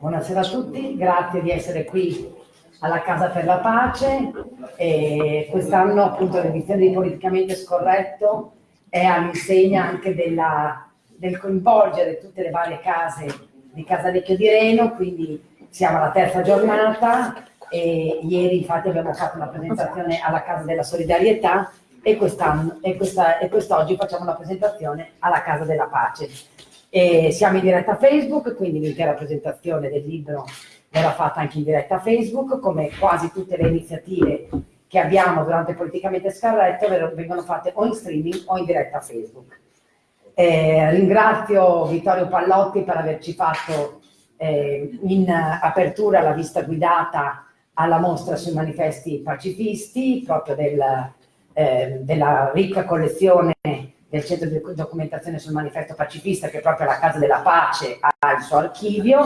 Buonasera a tutti, grazie di essere qui alla Casa per la Pace. Quest'anno appunto l'edizione di Politicamente Scorretto è all'insegna anche della, del coinvolgere tutte le varie case di Casalecchio di Reno, quindi siamo alla terza giornata e ieri infatti abbiamo fatto una presentazione alla Casa della Solidarietà e quest'oggi facciamo una presentazione alla Casa della Pace. E siamo in diretta Facebook, quindi l'intera presentazione del libro verrà fatta anche in diretta Facebook, come quasi tutte le iniziative che abbiamo durante Politicamente Scarretto vengono fatte o in streaming o in diretta Facebook. Eh, ringrazio Vittorio Pallotti per averci fatto eh, in apertura la vista guidata alla mostra sui manifesti pacifisti, proprio del, eh, della ricca collezione del centro di documentazione sul manifesto pacifista che proprio la Casa della Pace ha il suo archivio,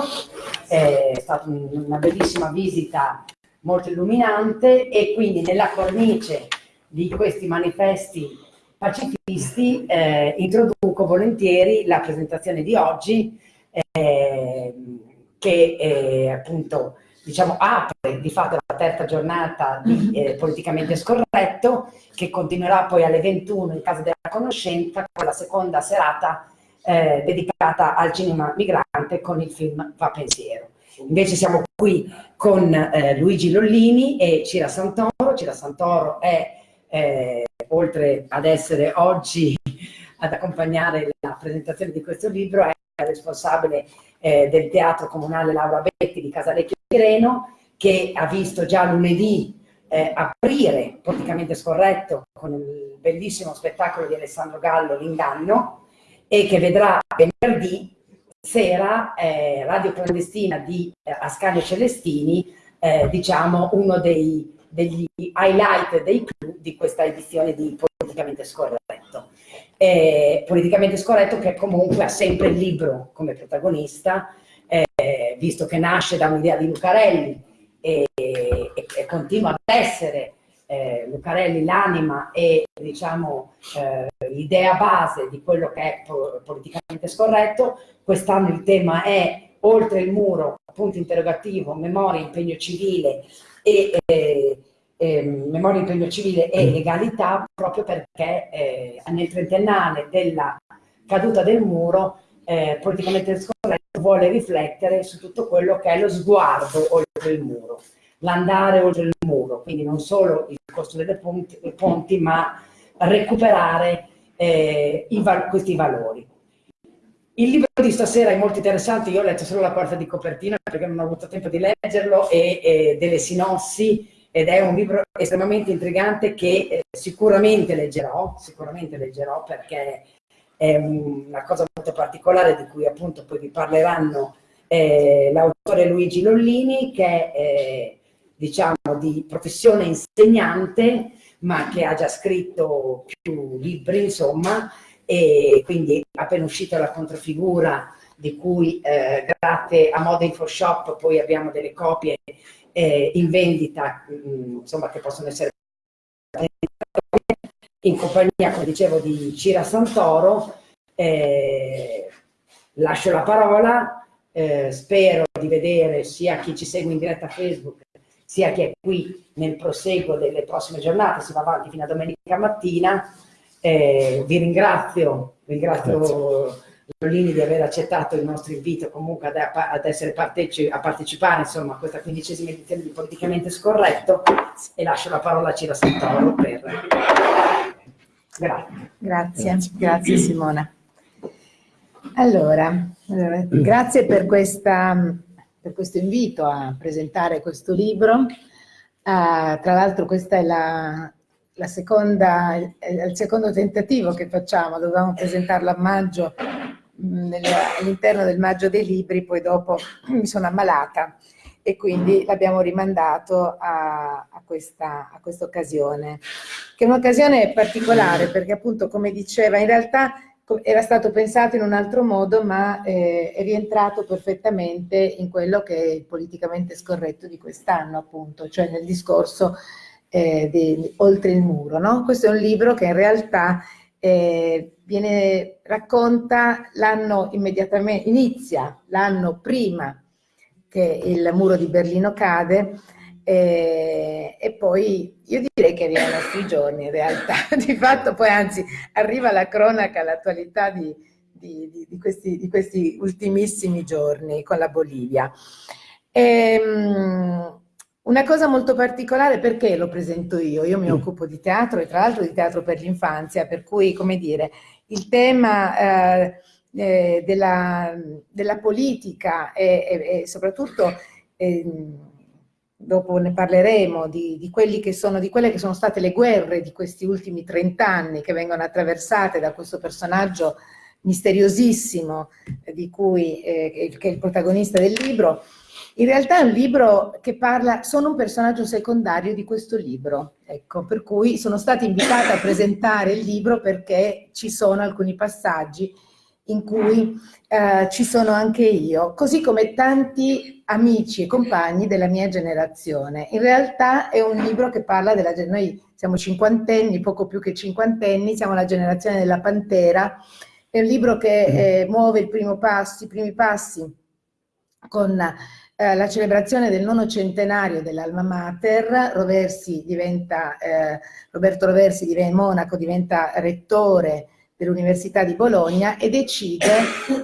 è stata una bellissima visita molto illuminante e quindi nella cornice di questi manifesti pacifisti eh, introduco volentieri la presentazione di oggi eh, che eh, appunto diciamo, apre di fatto la terza giornata di mm-hmm. eh, Politicamente Scorretto, che continuerà poi alle 21 in Casa della Conoscenza, con la seconda serata eh, dedicata al cinema migrante con il film Va Pensiero. Invece siamo qui con eh, Luigi Lollini e Cira Santoro. Cira Santoro è, eh, oltre ad essere oggi ad accompagnare la presentazione di questo libro, è responsabile eh, del Teatro Comunale Laura Betti di Casalecchio Reno, che ha visto già lunedì eh, aprire, praticamente scorretto, con il bellissimo spettacolo di Alessandro Gallo, L'Inganno, e che vedrà venerdì sera eh, Radio Clandestina di eh, Ascanio Celestini, eh, diciamo uno dei, degli highlight dei clou di questa edizione di Politicamente Scorretto eh, politicamente scorretto che comunque ha sempre il libro come protagonista, eh, visto che nasce da un'idea di Lucarelli e, e, e, continua ad essere eh, Lucarelli l'anima e diciamo eh, l'idea base di quello che è politicamente scorretto. Quest'anno il tema è oltre il muro, punto interrogativo, memoria, impegno civile e eh, memoria impegno civile e mm. legalità proprio perché eh, nel trentennale della caduta del muro eh, politicamente scorretto vuole riflettere su tutto quello che è lo sguardo oltre il muro, l'andare oltre il muro, quindi non solo il costo delle ponti, ponti ma recuperare eh, i questi valori. Il libro di stasera è molto interessante, io ho letto solo la quarta di copertina perché non ho avuto tempo di leggerlo e, e delle sinossi ed è un libro estremamente intrigante che eh, sicuramente leggerò, sicuramente leggerò perché è una cosa molto particolare di cui appunto poi vi parleranno eh, l'autore Luigi Lollini che è eh, diciamo di professione insegnante ma che ha già scritto più libri insomma e quindi appena uscita la controfigura di cui eh, grazie a Moda Info Shop poi abbiamo delle copie eh, in vendita, mm, insomma, che possono essere in compagnia, come dicevo, di Cira Santoro. Eh, lascio la parola, eh, spero di vedere sia chi ci segue in diretta Facebook, sia chi è qui nel proseguo delle prossime giornate, si va avanti fino a domenica mattina. Eh, vi ringrazio, ringrazio Grazie. Lollini di aver accettato il nostro invito comunque ad, ad essere parteci a partecipare insomma, a questa quindicesima edizione di Politicamente Scorretto e lascio la parola a Cira Santoro per... Grazie. Grazie, grazie Simona. Allora, allora grazie per, questa, per, questo invito a presentare questo libro. Uh, tra l'altro questa è la, la seconda, il secondo tentativo che facciamo, dovevamo presentarlo a maggio all'interno del maggio dei libri, poi dopo mi sono ammalata e quindi l'abbiamo rimandato a, a, questa, a questa occasione, che è un'occasione particolare perché appunto come diceva in realtà era stato pensato in un altro modo ma eh, è rientrato perfettamente in quello che è il politicamente scorretto di quest'anno appunto, cioè nel discorso eh, di, oltre il muro. No? Questo è un libro che in realtà eh, viene, racconta l'anno immediatamente, inizia l'anno prima che il muro di Berlino cade e, e, poi io direi che arriva ai nostri giorni in realtà, di fatto poi anzi arriva la cronaca, l'attualità di, di, di, questi, di questi ultimissimi giorni con la Bolivia. E, um, una cosa molto particolare, perché lo presento io? Io mi mm. occupo di teatro e tra l'altro di teatro per l'infanzia, per cui, come dire, il tema eh, eh, della, della, politica e, e, e soprattutto, eh, dopo ne parleremo, di, di, che sono, di quelle che sono state le guerre di questi ultimi trent'anni che vengono attraversate da questo personaggio misteriosissimo di cui, eh, che è il protagonista del libro, in realtà è un libro che parla, sono un personaggio secondario di questo libro, ecco, per cui sono stata invitata a presentare il libro perché ci sono alcuni passaggi in cui eh, ci sono anche io, così come tanti amici e compagni della mia generazione. In realtà è un libro che parla della noi siamo cinquantenni, poco più che cinquantenni, siamo la generazione della Pantera, è un libro che mm. eh, muove passo, i primi passi con eh, la celebrazione del nono centenario dell'Alma Mater, Roversi diventa, eh, Roberto Roversi diventa monaco, diventa rettore dell'Università di Bologna e decide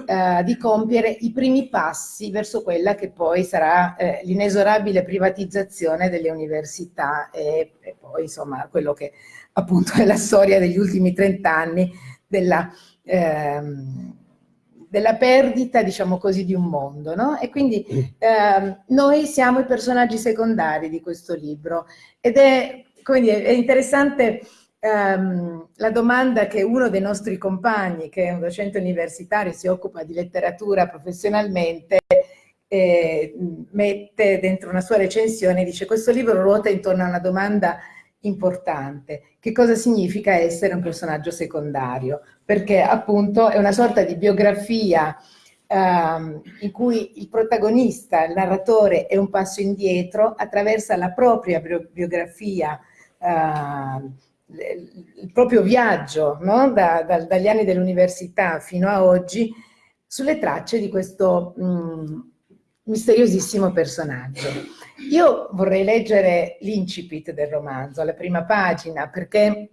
eh, di compiere i primi passi verso quella che poi sarà eh, l'inesorabile privatizzazione delle università e, e, poi insomma quello che appunto è la storia degli ultimi trent'anni della ehm, della perdita, diciamo così, di un mondo, no? E quindi ehm, noi siamo i personaggi secondari di questo libro ed è, dire, è interessante ehm, la domanda che uno dei nostri compagni, che è un docente universitario, si occupa di letteratura professionalmente, eh, mette dentro una sua recensione, dice questo libro ruota intorno a una domanda importante. Che cosa significa essere un personaggio secondario? Perché appunto è una sorta di biografia ehm, in cui il protagonista, il narratore, è un passo indietro, attraversa la propria biografia, eh, il proprio viaggio no? da, da, dagli anni dell'università fino a oggi, sulle tracce di questo mh, mm, misteriosissimo personaggio. Io vorrei leggere l'incipit del romanzo, la prima pagina, perché,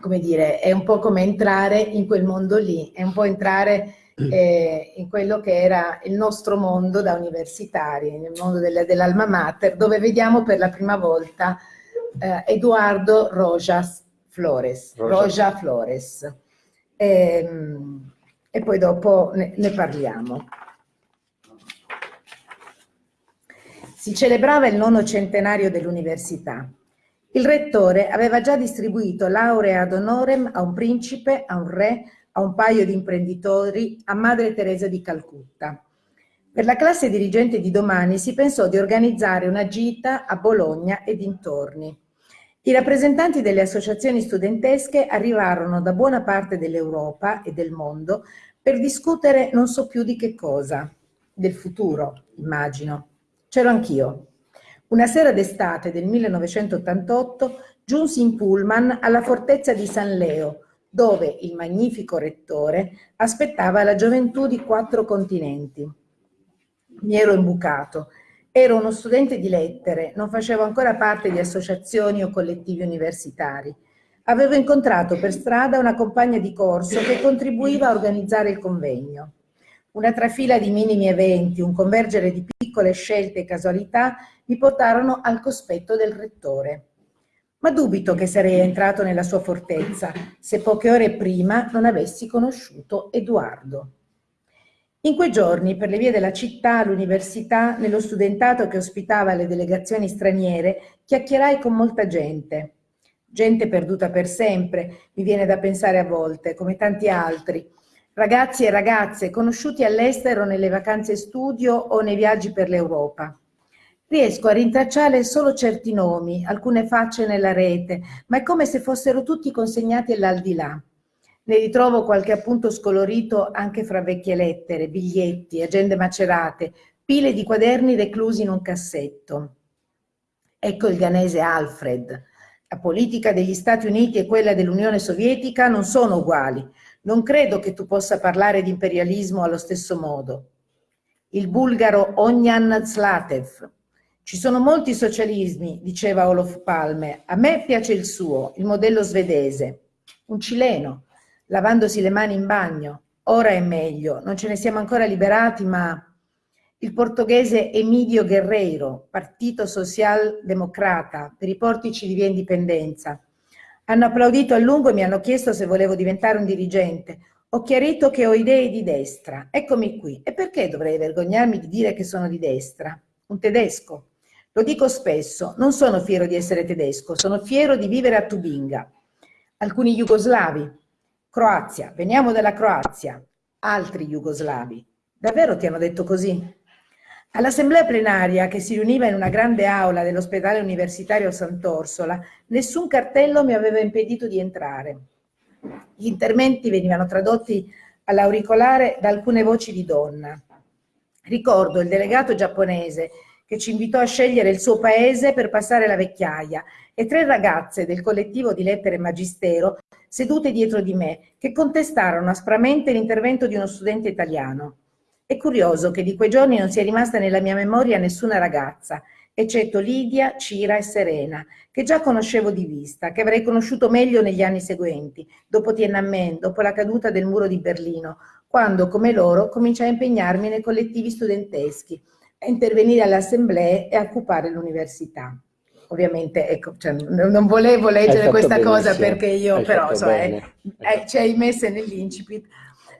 come dire, è un po' come entrare in quel mondo lì, è un po' entrare eh, in quello che era il nostro mondo da universitari, nel mondo dell'Alma Mater, dove vediamo per la prima volta eh, Eduardo Rojas Flores, Roja, Roja Flores. E, ehm, e, poi dopo ne, ne parliamo. Si celebrava il nono centenario dell'università. Il rettore aveva già distribuito laurea ad honorem a un principe, a un re, a un paio di imprenditori, a Madre Teresa di Calcutta. Per la classe dirigente di domani si pensò di organizzare una gita a Bologna e dintorni. I rappresentanti delle associazioni studentesche arrivarono da buona parte dell'Europa e del mondo per discutere non so più di che cosa, del futuro, immagino. C'ero anch'io. Una sera d'estate del 1988 giunsi in pullman alla fortezza di San Leo, dove il magnifico rettore aspettava la gioventù di quattro continenti. Mi ero imbucato. Ero uno studente di lettere, non facevo ancora parte di associazioni o collettivi universitari. Avevo incontrato per strada una compagna di corso che contribuiva a organizzare il convegno. Una trafila di minimi eventi, un convergere di piccole scelte e casualità mi portarono al cospetto del rettore. Ma dubito che sarei entrato nella sua fortezza se poche ore prima non avessi conosciuto Edoardo. In quei giorni, per le vie della città, all'università, nello studentato che ospitava le delegazioni straniere, chiacchierai con molta gente. Gente perduta per sempre, mi viene da pensare a volte, come tanti altri, ragazzi e ragazze conosciuti all'estero nelle vacanze studio o nei viaggi per l'Europa. Riesco a rintracciare solo certi nomi, alcune facce nella rete, ma è come se fossero tutti consegnati all'aldilà. Ne ritrovo qualche appunto scolorito anche fra vecchie lettere, biglietti, agende macerate, pile di quaderni reclusi in un cassetto. Ecco il ghanese Alfred. La politica degli Stati Uniti e quella dell'Unione Sovietica non sono uguali, non credo che tu possa parlare di imperialismo allo stesso modo. il bulgaro Ognan Zlatev. Ci sono molti socialismi, diceva Olof Palme. A me piace il suo, il modello svedese. Un cileno, lavandosi le mani in bagno. Ora è meglio, non ce ne siamo ancora liberati, ma il portoghese Emilio Guerreiro, Partito Social Democrata, per i portici di via Indipendenza. Hanno applaudito a lungo e mi hanno chiesto se volevo diventare un dirigente. Ho chiarito che ho idee di destra. Eccomi qui. E perché dovrei vergognarmi di dire che sono di destra? Un tedesco. Lo dico spesso, non sono fiero di essere tedesco, sono fiero di vivere a Tubinga. Alcuni jugoslavi. Croazia, veniamo dalla Croazia. Altri jugoslavi. Davvero ti hanno detto così? All'assemblea plenaria, che si riuniva in una grande aula dell'ospedale universitario Sant'Orsola, nessun cartello mi aveva impedito di entrare. Gli interventi venivano tradotti all'auricolare da alcune voci di donna. Ricordo il delegato giapponese che ci invitò a scegliere il suo paese per passare la vecchiaia e tre ragazze del collettivo di lettere magistero sedute dietro di me che contestarono aspramente l'intervento di uno studente italiano. È curioso che di quei giorni non sia rimasta nella mia memoria nessuna ragazza, eccetto Lidia, Cira e Serena, che già conoscevo di vista, che avrei conosciuto meglio negli anni seguenti, dopo Tiananmen, dopo la caduta del muro di Berlino, quando, come loro, cominciai a impegnarmi nei collettivi studenteschi, a intervenire alle assemblee e a occupare l'università. Ovviamente, ecco, cioè, non volevo leggere questa benissimo. cosa perché io, Hai però, so, eh, eh, ci hai messe nell'incipit,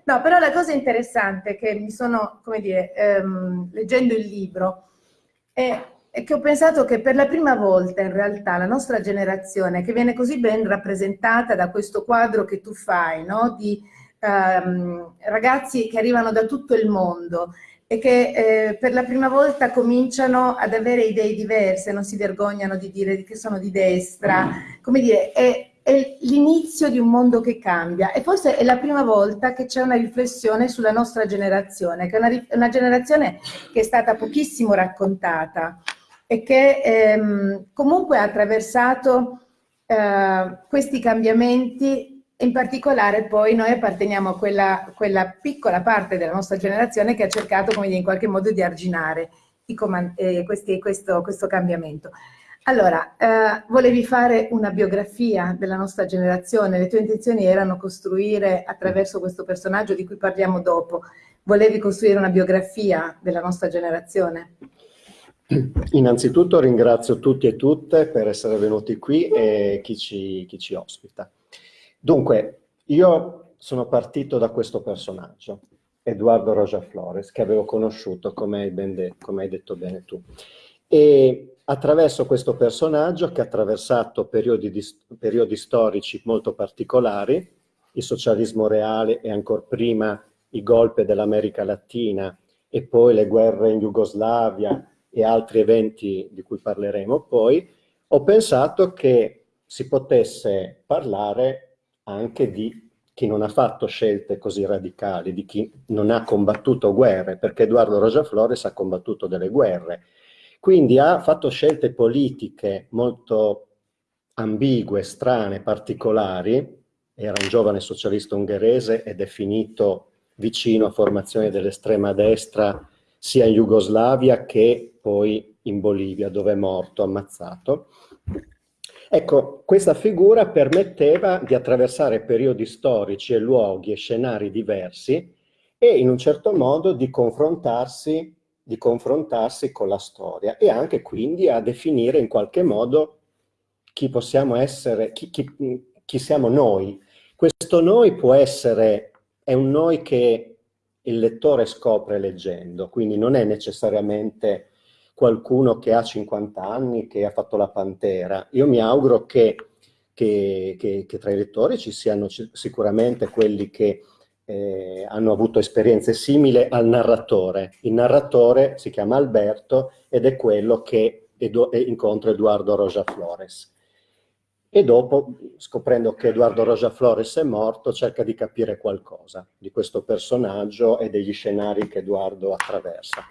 No, però la cosa interessante che mi sono, come dire, ehm, leggendo il libro, è, è, che ho pensato che per la prima volta in realtà la nostra generazione, che viene così ben rappresentata da questo quadro che tu fai, no? di ehm, ragazzi che arrivano da tutto il mondo e che eh, per la prima volta cominciano ad avere idee diverse, non si vergognano di dire che sono di destra, come dire, è, è l'inizio di un mondo che cambia e forse è la prima volta che c'è una riflessione sulla nostra generazione, che è una, una generazione che è stata pochissimo raccontata e che ehm, comunque ha attraversato eh, questi cambiamenti in particolare poi noi apparteniamo a quella, quella, piccola parte della nostra generazione che ha cercato come dire, in qualche modo di arginare eh, questi, questo, questo cambiamento. Allora, eh, volevi fare una biografia della nostra generazione, le tue intenzioni erano costruire attraverso questo personaggio di cui parliamo dopo, volevi costruire una biografia della nostra generazione? Innanzitutto ringrazio tutti e tutte per essere venuti qui e chi ci, chi ci ospita. Dunque, io sono partito da questo personaggio, Edoardo Roja Flores, che avevo conosciuto, come hai, come hai detto bene tu. E attraverso questo personaggio che ha attraversato periodi, di, periodi storici molto particolari, il socialismo reale e ancora prima i golpe dell'America Latina e poi le guerre in Jugoslavia e altri eventi di cui parleremo poi, ho pensato che si potesse parlare anche di chi non ha fatto scelte così radicali, di chi non ha combattuto guerre, perché Edoardo Rosa Flores ha combattuto delle guerre, quindi ha fatto scelte politiche molto ambigue, strane, particolari, era un giovane socialista ungherese ed è finito vicino a formazioni dell'estrema destra sia in Jugoslavia che poi in Bolivia, dove è morto, ammazzato. Ecco, questa figura permetteva di attraversare periodi storici e luoghi e scenari diversi e in un certo modo di confrontarsi di confrontarsi con la storia e anche quindi a definire in qualche modo chi possiamo essere, chi, chi, chi siamo noi. Questo noi può essere, è un noi che il lettore scopre leggendo, quindi non è necessariamente qualcuno che ha 50 anni, che ha fatto la Pantera. Io mi auguro che, che, che, che tra i lettori ci siano sicuramente quelli che eh, hanno avuto esperienze simili al narratore. Il narratore si chiama Alberto ed è quello che edu incontra Edoardo Roja Flores. E dopo, scoprendo che Edoardo Roja Flores è morto, cerca di capire qualcosa di questo personaggio e degli scenari che Edoardo attraversa.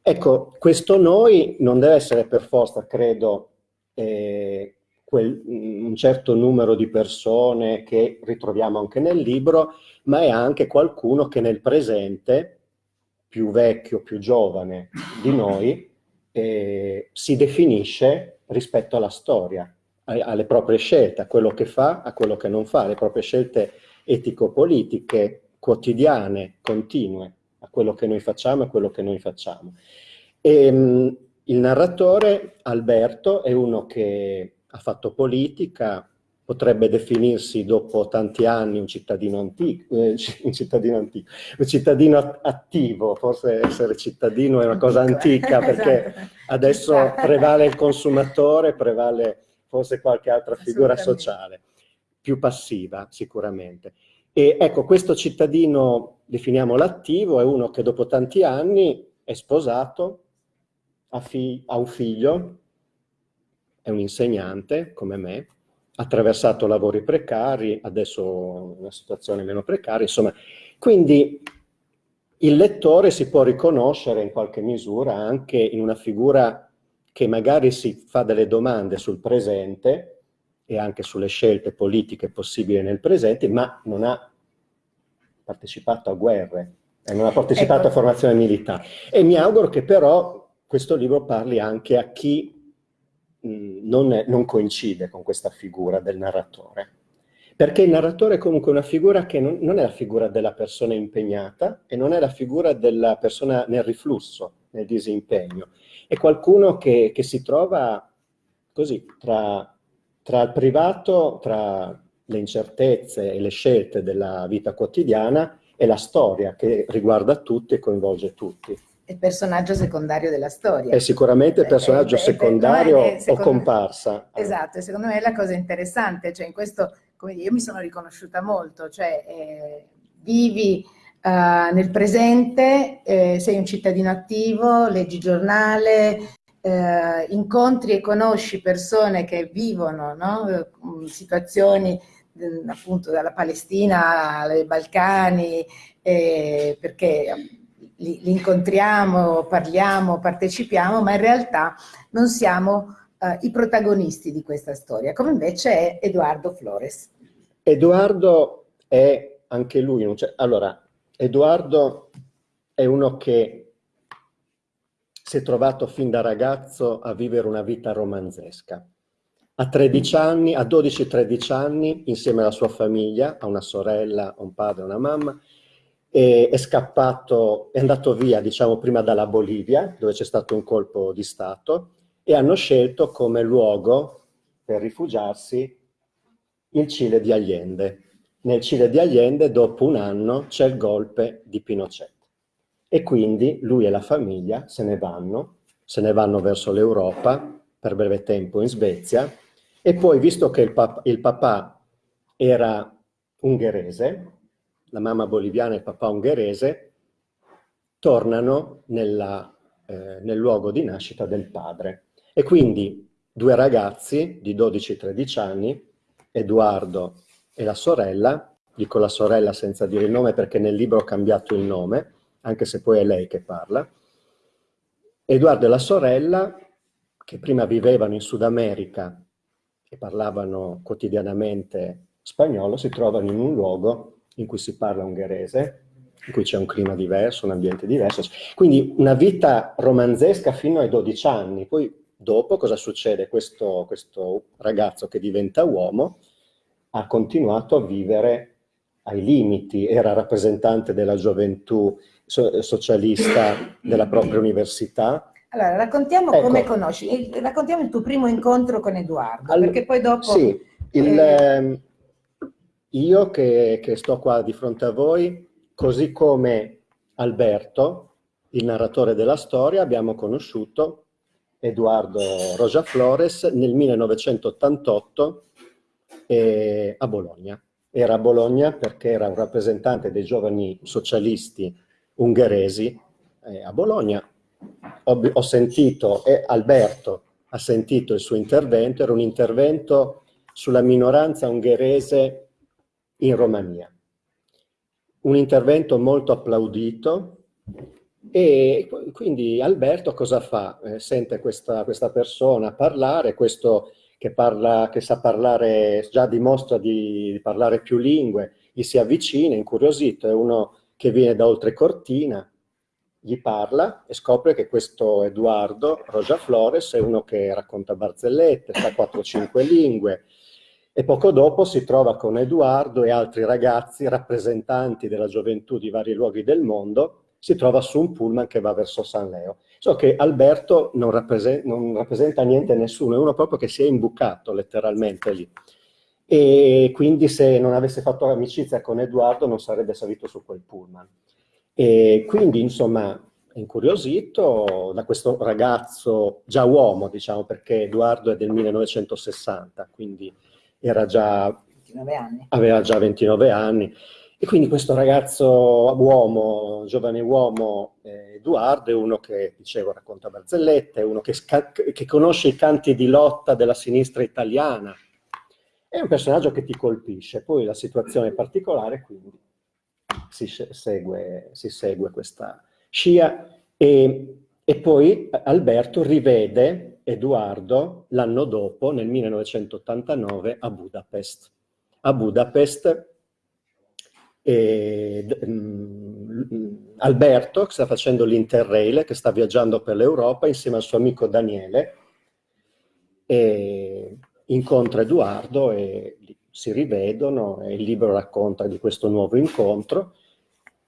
Ecco, questo noi non deve essere per forza, credo, eh, quel, un certo numero di persone che ritroviamo anche nel libro, ma è anche qualcuno che nel presente più vecchio, più giovane di noi, eh, si definisce rispetto alla storia, alle proprie scelte, a quello che fa, a quello che non fa, le proprie scelte etico-politiche quotidiane, continue, a quello che noi facciamo e a quello che noi facciamo. E, ehm, il narratore, Alberto, è uno che ha fatto politica, potrebbe definirsi dopo tanti anni un cittadino antico, eh, un cittadino antico, un cittadino attivo, forse essere cittadino è una cosa antica perché esatto. adesso prevale il consumatore, prevale forse qualche altra figura sociale, più passiva sicuramente. E ecco, questo cittadino, definiamolo attivo, è uno che dopo tanti anni è sposato, ha, ha un figlio, è un insegnante come me, ha attraversato lavori precari, adesso una situazione meno precaria, insomma. Quindi il lettore si può riconoscere in qualche misura anche in una figura che magari si fa delle domande sul presente e anche sulle scelte politiche possibili nel presente, ma non ha partecipato a guerre, e non ha partecipato ecco. a formazione militare. E mi auguro che però questo libro parli anche a chi non, non coincide con questa figura del narratore. Perché il narratore è comunque una figura che non, non, è la figura della persona impegnata e non è la figura della persona nel riflusso, nel disimpegno. È qualcuno che, che si trova così tra, tra il privato, tra le incertezze e le scelte della vita quotidiana e la storia che riguarda tutti e coinvolge tutti personaggio secondario della storia. È sicuramente il personaggio eh, secondario è, è, o comparsa. Esatto, e secondo me è la cosa interessante, cioè in questo, come dire, io mi sono riconosciuta molto, cioè eh, vivi uh, nel presente, eh, sei un cittadino attivo, leggi giornale, eh, incontri e conosci persone che vivono no? situazioni appunto dalla Palestina ai Balcani, eh, perché li, li, incontriamo, parliamo, partecipiamo, ma in realtà non siamo uh, i protagonisti di questa storia, come invece è Edoardo Flores. Edoardo è anche lui, allora, Edoardo è uno che si è trovato fin da ragazzo a vivere una vita romanzesca. A 13 anni, a 12-13 anni, insieme alla sua famiglia, ha una sorella, un padre, una mamma, e è scappato, è andato via, diciamo, prima dalla Bolivia, dove c'è stato un colpo di Stato, e hanno scelto come luogo per rifugiarsi il Cile di Allende. Nel Cile di Allende, dopo un anno, c'è il golpe di Pinochet. E quindi lui e la famiglia se ne vanno, se ne vanno verso l'Europa, per breve tempo in Svezia, e poi, visto che il, pap il papà era ungherese, la mamma boliviana e il papà ungherese, tornano nella, eh, nel luogo di nascita del padre. E quindi due ragazzi di 12-13 anni, Edoardo e la sorella, dico la sorella senza dire il nome perché nel libro ho cambiato il nome, anche se poi è lei che parla, Edoardo e la sorella, che prima vivevano in Sud America e parlavano quotidianamente spagnolo, si trovano in un luogo in cui si parla ungherese, in cui c'è un clima diverso, un ambiente diverso. Quindi una vita romanzesca fino ai 12 anni. Poi dopo cosa succede? Questo, questo ragazzo che diventa uomo ha continuato a vivere ai limiti, era rappresentante della gioventù socialista della propria università. Allora, raccontiamo ecco. come conosci, raccontiamo il tuo primo incontro con Edoardo, All perché poi dopo... Sì, il, eh... Io che, che sto qua di fronte a voi, così come Alberto, il narratore della storia, abbiamo conosciuto Edoardo Roja Flores nel 1988 eh, a Bologna. Era a Bologna perché era un rappresentante dei giovani socialisti ungheresi eh, a Bologna. Ho, ho sentito, e Alberto ha sentito il suo intervento, era un intervento sulla minoranza ungherese in Romania. Un intervento molto applaudito e quindi Alberto cosa fa? Eh, sente questa, questa, persona parlare, questo che, parla, che sa parlare, già dimostra di, parlare più lingue, gli si avvicina, incuriosito, è uno che viene da oltre cortina, gli parla e scopre che questo Edoardo Roja Flores è uno che racconta barzellette, sa 4-5 lingue, e poco dopo si trova con Edoardo e altri ragazzi rappresentanti della gioventù di vari luoghi del mondo, si trova su un pullman che va verso San Leo. So che Alberto non, rappresenta, non rappresenta niente a nessuno, è uno proprio che si è imbucato letteralmente lì. E quindi se non avesse fatto amicizia con Edoardo non sarebbe salito su quel pullman. E quindi, insomma, incuriosito da questo ragazzo, già uomo, diciamo, perché Edoardo è del 1960, quindi già, aveva già 29 anni. E quindi questo ragazzo uomo, giovane uomo, eh, Edoardo, è uno che, dicevo, racconta barzellette, è uno che, che, conosce i canti di lotta della sinistra italiana. È un personaggio che ti colpisce, poi la situazione è particolare, quindi si segue, si segue questa scia e, e poi Alberto rivede Edoardo l'anno dopo, nel 1989, a Budapest. A Budapest e, mh, Alberto, che sta facendo l'Interrail, che sta viaggiando per l'Europa insieme al suo amico Daniele, e incontra Edoardo e si rivedono e il libro racconta di questo nuovo incontro.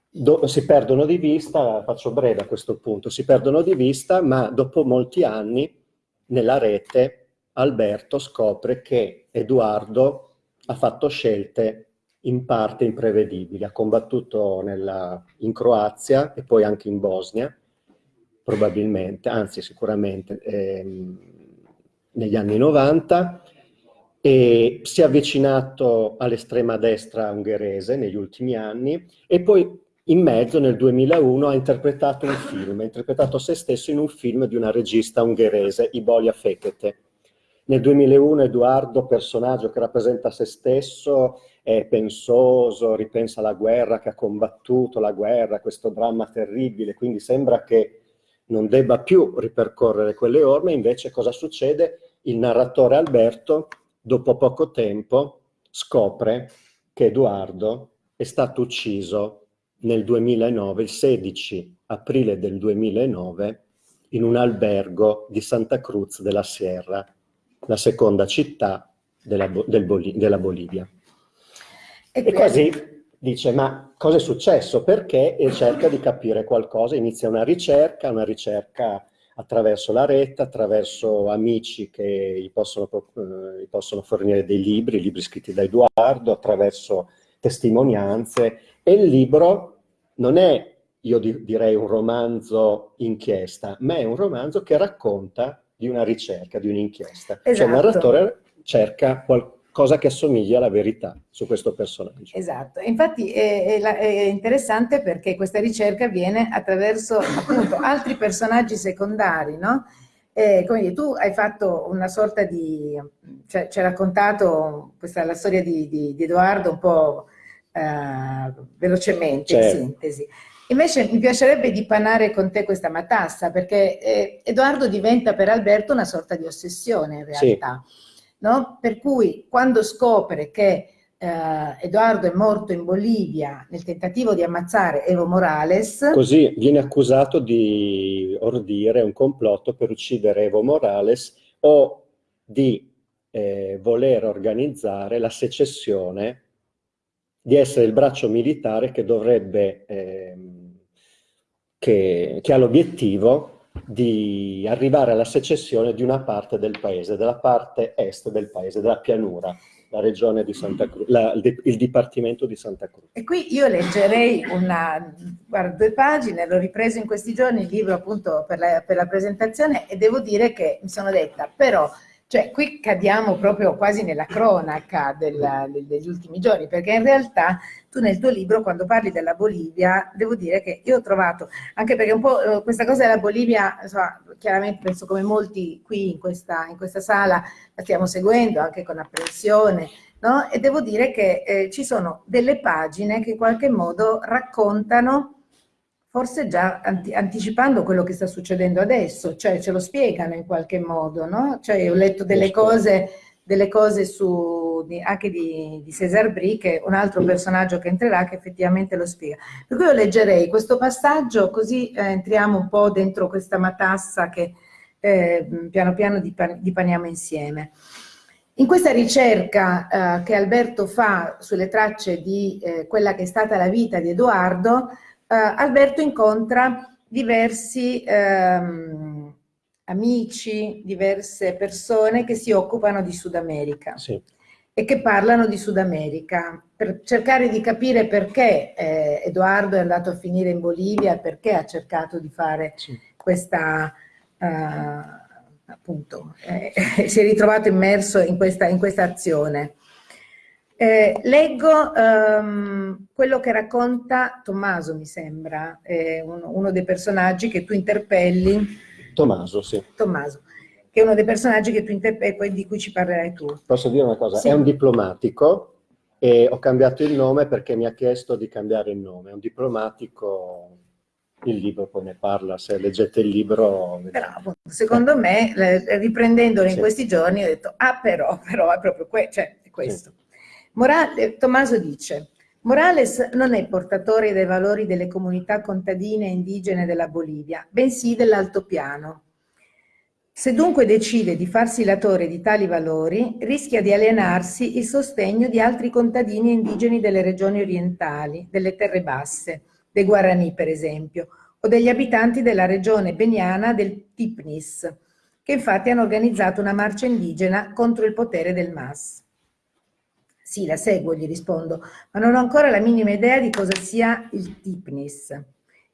Do, si perdono di vista, faccio breve a questo punto, si perdono di vista, ma dopo molti anni nella rete Alberto scopre che Edoardo ha fatto scelte in parte imprevedibili. Ha combattuto nella, in Croazia e poi anche in Bosnia, probabilmente, anzi sicuramente ehm, negli anni 90, e si è avvicinato all'estrema destra ungherese negli ultimi anni e poi in mezzo nel 2001 ha interpretato un film, ha interpretato se stesso in un film di una regista ungherese, Ibolia Fekete. Nel 2001 Edoardo, personaggio che rappresenta se stesso, è pensoso, ripensa alla guerra, che ha combattuto la guerra, questo dramma terribile, quindi sembra che non debba più ripercorrere quelle orme, invece cosa succede? Il narratore Alberto, dopo poco tempo, scopre che Edoardo è stato ucciso nel 2009, il 16 aprile del 2009, in un albergo di Santa Cruz della Sierra, la seconda città della, del Bol della Bolivia. E, e così dice, ma cosa è successo? Perché? E cerca di capire qualcosa, inizia una ricerca, una ricerca attraverso la rete, attraverso amici che gli possono, eh, gli possono fornire dei libri, libri scritti da Edoardo, attraverso testimonianze, e il libro non è, io direi, un romanzo inchiesta, ma è un romanzo che racconta di una ricerca, di un'inchiesta. Esatto. Cioè il esatto. narratore cerca qualcosa cosa che assomiglia alla verità su questo personaggio. Esatto, infatti è, è, è interessante perché questa ricerca avviene attraverso appunto altri personaggi secondari, no? Eh, come dire, tu hai fatto una sorta di, cioè ci hai raccontato questa, la storia di, di, di Edoardo un po' eh, velocemente, certo. in sintesi. Invece mi piacerebbe dipanare con te questa matassa, perché eh, Edoardo diventa per Alberto una sorta di ossessione in realtà. Sì no? Per cui quando scopre che eh, Edoardo è morto in Bolivia nel tentativo di ammazzare Evo Morales. Così viene accusato di ordire un complotto per uccidere Evo Morales o di eh, voler organizzare la secessione, di essere il braccio militare che dovrebbe, eh, che, che ha l'obiettivo di arrivare alla secessione di una parte del paese, della parte est del paese, della pianura, la regione di Santa Cruz, la, il Dipartimento di Santa Cruz. E qui io leggerei una, guarda, due pagine, l'ho ripreso in questi giorni il libro appunto per la, per la presentazione e devo dire che mi sono detta, però cioè, qui cadiamo proprio quasi nella cronaca della, degli ultimi giorni, perché in realtà tu nel tuo libro, quando parli della Bolivia, devo dire che io ho trovato, anche perché un po' eh, questa cosa della Bolivia, insomma, chiaramente penso come molti qui in questa, in questa sala la stiamo seguendo, anche con apprensione, no? e devo dire che eh, ci sono delle pagine che in qualche modo raccontano forse già anti anticipando quello che sta succedendo adesso, cioè ce lo spiegano in qualche modo, no? Cioè ho letto delle cose delle cose su, anche di, di César Brie, che è un altro personaggio che entrerà, che effettivamente lo spiega. Per cui io leggerei questo passaggio, così eh, entriamo un po' dentro questa matassa che eh, piano piano dipaniamo insieme. In questa ricerca eh, che Alberto fa sulle tracce di eh, quella che è stata la vita di Edoardo, Alberto incontra diversi ehm, amici, diverse persone che si occupano di Sud America sì. e che parlano di Sud America per cercare di capire perché eh, Edoardo è andato a finire in Bolivia e perché ha cercato di fare sì. questa... Uh, appunto, eh, si è ritrovato immerso in questa, in questa azione. Eh, leggo um, quello che racconta Tommaso, mi sembra, eh, uno, uno, dei personaggi che tu interpelli. Tommaso, sì. Tommaso, che è uno dei personaggi che tu interpelli, di cui ci parlerai tu. Posso dire una cosa? Sì. È un diplomatico e ho cambiato il nome perché mi ha chiesto di cambiare il nome. È un diplomatico il libro poi ne parla, se leggete il libro... Bravo, secondo me, riprendendolo in sì. questi giorni, ho detto, ah però, però è proprio que cioè, è questo. Sì. Morale, Tommaso dice, Morales non è portatore dei valori delle comunità contadine e indigene della Bolivia, bensì dell'altopiano. Se dunque decide di farsi latore di tali valori, rischia di alienarsi il sostegno di altri contadini indigeni delle regioni orientali, delle terre basse, dei Guarani per esempio, o degli abitanti della regione beniana del Tipnis, che infatti hanno organizzato una marcia indigena contro il potere del MAS. Sì, la seguo, gli rispondo, ma non ho ancora la minima idea di cosa sia il Tipnis.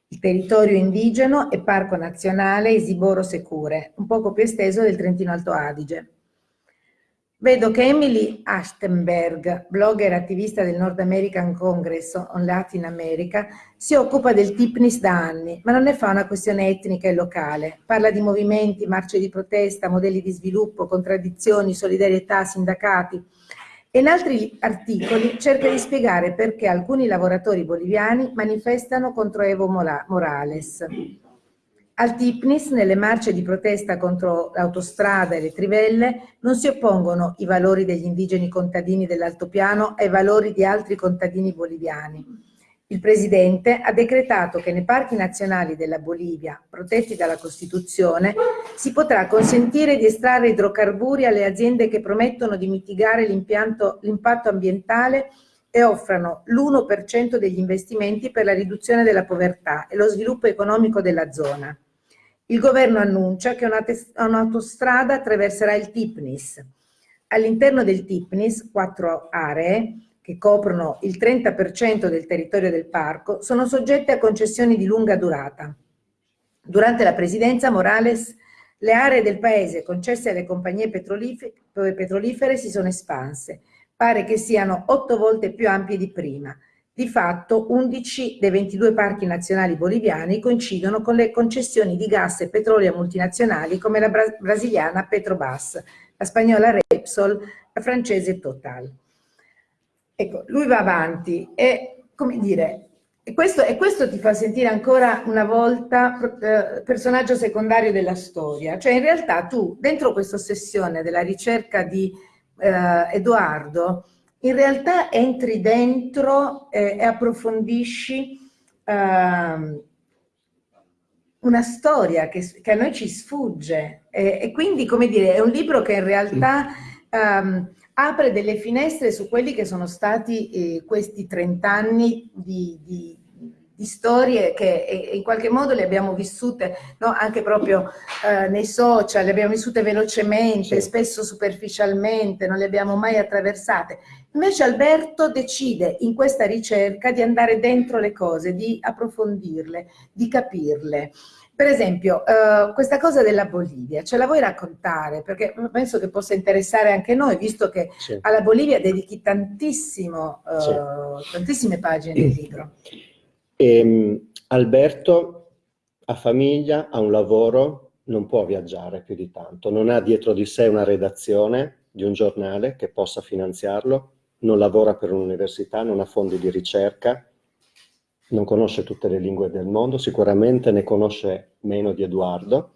Il territorio indigeno e parco nazionale Isiboro Secure, un poco più esteso del Trentino Alto Adige. Vedo che Emily Ashtenberg, blogger e attivista del North American Congress on Latin America, si occupa del TIPNIS da anni, ma non ne fa una questione etnica e locale. Parla di movimenti, marce di protesta, modelli di sviluppo, contraddizioni, solidarietà, sindacati. In altri articoli cerca di spiegare perché alcuni lavoratori boliviani manifestano contro Evo Morales. Al Tipnis, nelle marce di protesta contro l'autostrada e le trivelle, non si oppongono i valori degli indigeni contadini dell'altopiano ai valori di altri contadini boliviani. Il Presidente ha decretato che nei parchi nazionali della Bolivia, protetti dalla Costituzione, si potrà consentire di estrarre idrocarburi alle aziende che promettono di mitigare l'impatto ambientale e offrano l'1% degli investimenti per la riduzione della povertà e lo sviluppo economico della zona. Il governo annuncia che un'autostrada attraverserà il Tipnis. All'interno del Tipnis, quattro aree, che coprono il 30% del territorio del parco, sono soggette a concessioni di lunga durata. Durante la presidenza Morales, le aree del paese concesse alle compagnie petrolifere si sono espanse. Pare che siano otto volte più ampie di prima di fatto 11 dei 22 parchi nazionali boliviani coincidono con le concessioni di gas e petrolio multinazionali come la bra brasiliana Petrobras, la spagnola Repsol, la francese Total. Ecco, lui va avanti e, come dire, e questo, e questo ti fa sentire ancora una volta eh, personaggio secondario della storia. Cioè in realtà tu, dentro questa ossessione della ricerca di eh, Edoardo, in realtà entri dentro eh, e approfondisci eh, una storia che, che, a noi ci sfugge e, e, quindi, come dire, è un libro che in realtà um, apre delle finestre su quelli che sono stati eh, questi 30 anni di, di, di storie che in qualche modo le abbiamo vissute no? anche proprio eh, nei social, le abbiamo vissute velocemente, sì. spesso superficialmente, non le abbiamo mai attraversate. Invece Alberto decide in questa ricerca di andare dentro le cose, di approfondirle, di capirle. Per esempio, eh, questa cosa della Bolivia, ce la vuoi raccontare? Perché penso che possa interessare anche noi, visto che sì. alla Bolivia dedichi tantissimo, eh, sì. tantissime pagine del libro. E, ehm, Alberto ha famiglia, ha un lavoro, non può viaggiare più di tanto, non ha dietro di sé una redazione di un giornale che possa finanziarlo, non lavora per un'università, non ha fondi di ricerca, non conosce tutte le lingue del mondo, sicuramente ne conosce meno di Edoardo,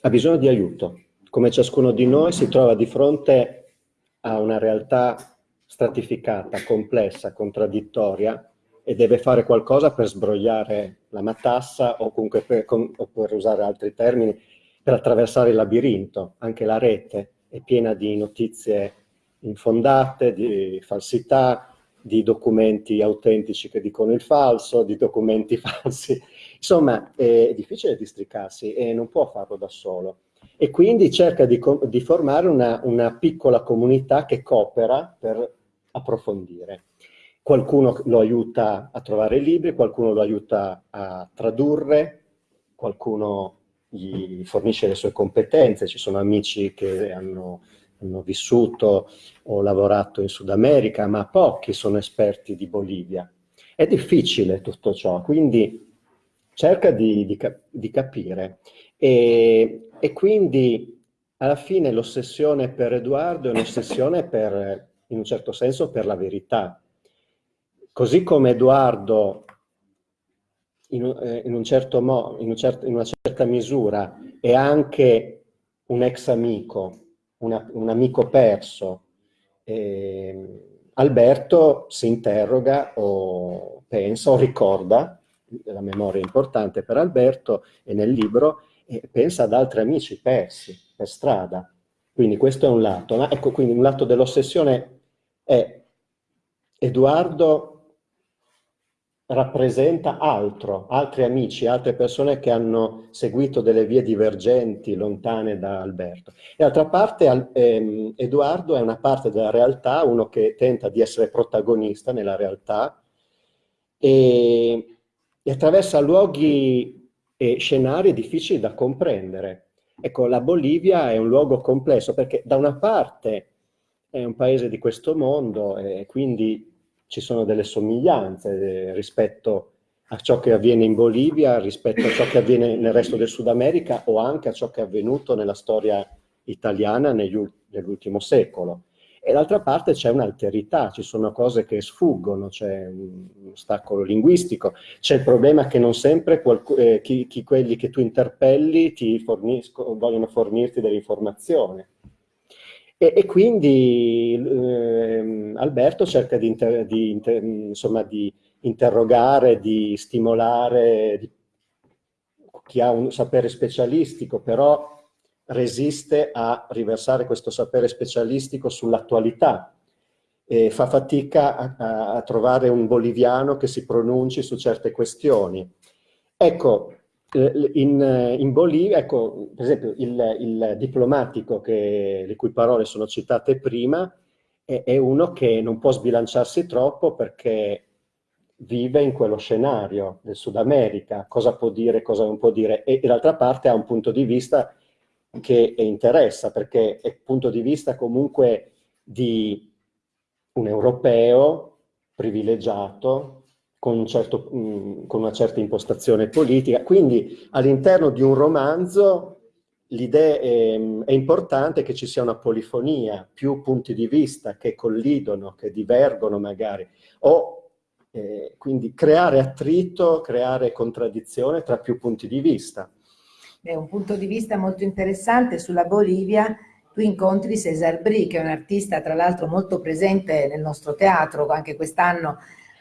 ha bisogno di aiuto. Come ciascuno di noi si trova di fronte ha una realtà stratificata, complessa, contraddittoria e deve fare qualcosa per sbrogliare la matassa o comunque per, con, o per usare altri termini, per attraversare il labirinto. Anche la rete è piena di notizie infondate, di falsità, di documenti autentici che dicono il falso, di documenti falsi. Insomma, è difficile districarsi e non può farlo da solo. E quindi cerca di, di formare una, una piccola comunità che coopera per approfondire. Qualcuno lo aiuta a trovare libri, qualcuno lo aiuta a tradurre, qualcuno gli fornisce le sue competenze, ci sono amici che hanno hanno vissuto o lavorato in Sud America, ma pochi sono esperti di Bolivia. È difficile tutto ciò, quindi cerca di, di, di capire. E, e, quindi alla fine l'ossessione per Edoardo è un'ossessione per, in un certo senso, per la verità. Così come Edoardo, in, eh, in, un certo mo, in, un certo, in una certa misura, è anche un ex amico, una, un amico perso, eh, Alberto si interroga o pensa o ricorda, la memoria è importante per Alberto e nel libro, eh, pensa ad altri amici persi per strada. Quindi questo è un lato. Ecco, quindi un lato dell'ossessione è Edoardo rappresenta altro, altri amici, altre persone che hanno seguito delle vie divergenti, lontane da Alberto. E d'altra parte ehm, Edoardo è una parte della realtà, uno che tenta di essere protagonista nella realtà e, e attraversa luoghi e scenari difficili da comprendere. Ecco, la Bolivia è un luogo complesso perché da una parte è un paese di questo mondo e quindi ci sono delle somiglianze eh, rispetto a ciò che avviene in Bolivia, rispetto a ciò che avviene nel resto del Sud America o anche a ciò che è avvenuto nella storia italiana nell'ultimo secolo. E d'altra parte c'è un'alterità, ci sono cose che sfuggono, c'è un ostacolo linguistico, c'è il problema che non sempre eh, chi, chi, quelli che tu interpelli ti vogliono fornirti dell'informazione. E, e quindi eh, Alberto cerca di, inter, di, inter, insomma, di, interrogare, di stimolare di, chi ha un sapere specialistico, però resiste a riversare questo sapere specialistico sull'attualità e fa fatica a, a, trovare un boliviano che si pronunci su certe questioni. Ecco, in, in, Bolivia, ecco, per esempio, il, il diplomatico che, le cui parole sono citate prima è, è, uno che non può sbilanciarsi troppo perché vive in quello scenario del Sud America, cosa può dire, cosa non può dire, e, e d'altra parte ha un punto di vista che interessa, perché è un punto di vista comunque di un europeo privilegiato, con, un certo, mh, mm, con una certa impostazione politica. Quindi all'interno di un romanzo l'idea è, è, importante che ci sia una polifonia, più punti di vista che collidono, che divergono magari, o eh, quindi creare attrito, creare contraddizione tra più punti di vista. È un punto di vista molto interessante sulla Bolivia. Tu incontri Cesar Bri, che è un artista tra l'altro molto presente nel nostro teatro, anche quest'anno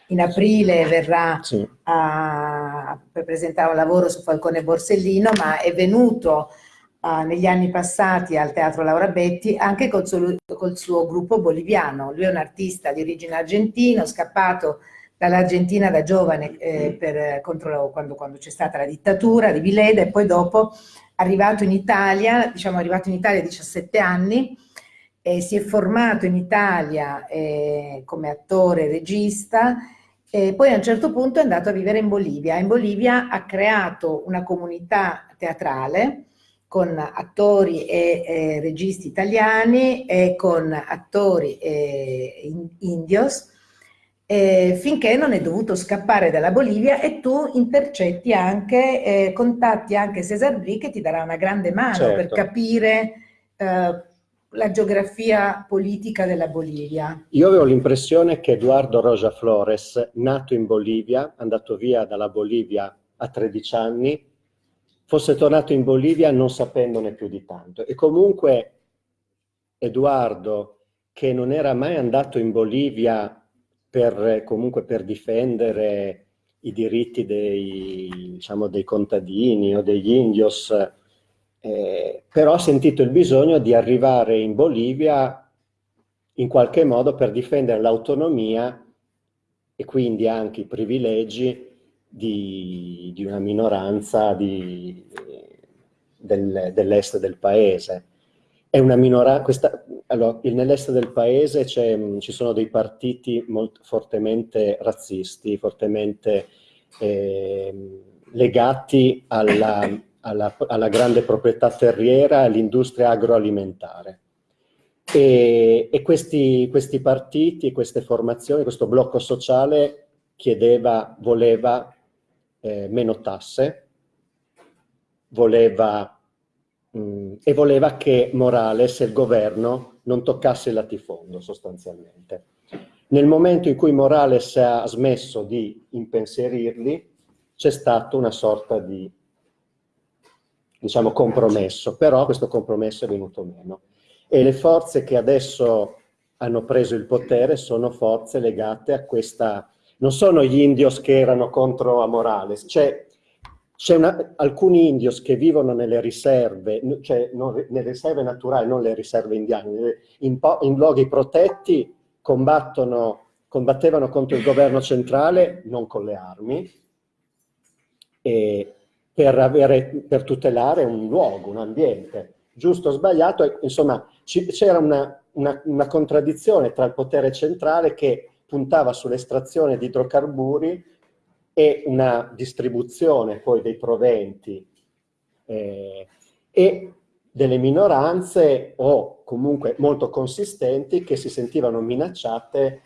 in aprile verrà sì. a, per presentare un lavoro su Falcone Borsellino, ma è venuto uh, negli anni passati al Teatro Laura Betti anche col suo, col suo gruppo boliviano. Lui è un artista di origine argentina, scappato dall'Argentina da giovane eh, per, contro, quando, quando c'è stata la dittatura di Vileda e poi dopo arrivato in Italia, diciamo arrivato in Italia a 17 anni, eh, si è formato in Italia eh, come attore e regista e poi a un certo punto è andato a vivere in Bolivia. In Bolivia ha creato una comunità teatrale con attori e eh, registi italiani e con attori eh, in, indios, eh, finché non è dovuto scappare dalla Bolivia e tu intercetti anche, eh, contatti anche Cesar Bri che ti darà una grande mano certo. per capire eh, la geografia politica della Bolivia. Io avevo l'impressione che Eduardo Roja Flores, nato in Bolivia, andato via dalla Bolivia a 13 anni, fosse tornato in Bolivia non sapendone più di tanto. E comunque Eduardo, che non era mai andato in Bolivia per, comunque per difendere i diritti dei, diciamo, dei contadini o degli indios, eh, però ha sentito il bisogno di arrivare in Bolivia in qualche modo per difendere l'autonomia e quindi anche i privilegi di, di una minoranza del, dell'est del paese. È una minoranza, allora, nell'est del paese ci sono dei partiti molto, fortemente razzisti, fortemente eh, legati alla, alla, alla, grande proprietà terriera all'industria agroalimentare. E, e questi, questi partiti, queste formazioni, questo blocco sociale chiedeva, voleva eh, meno tasse, voleva, mh, e voleva che Morales il governo non toccasse il latifondo sostanzialmente. Nel momento in cui Morales ha smesso di impensierirli, c'è stato una sorta di diciamo, compromesso, però questo compromesso è venuto meno. E le forze che adesso hanno preso il potere sono forze legate a questa... Non sono gli indios che erano contro a Morales, c'è alcuni indios che vivono nelle riserve, cioè non, nelle riserve naturali, non le riserve indiane, in, in luoghi protetti combattevano contro il governo centrale, non con le armi, per, avere, per tutelare un luogo, un ambiente. Giusto o sbagliato, insomma c'era una, una, una, contraddizione tra il potere centrale che puntava sull'estrazione di idrocarburi e una distribuzione poi dei proventi eh, e delle minoranze o comunque molto consistenti che si sentivano minacciate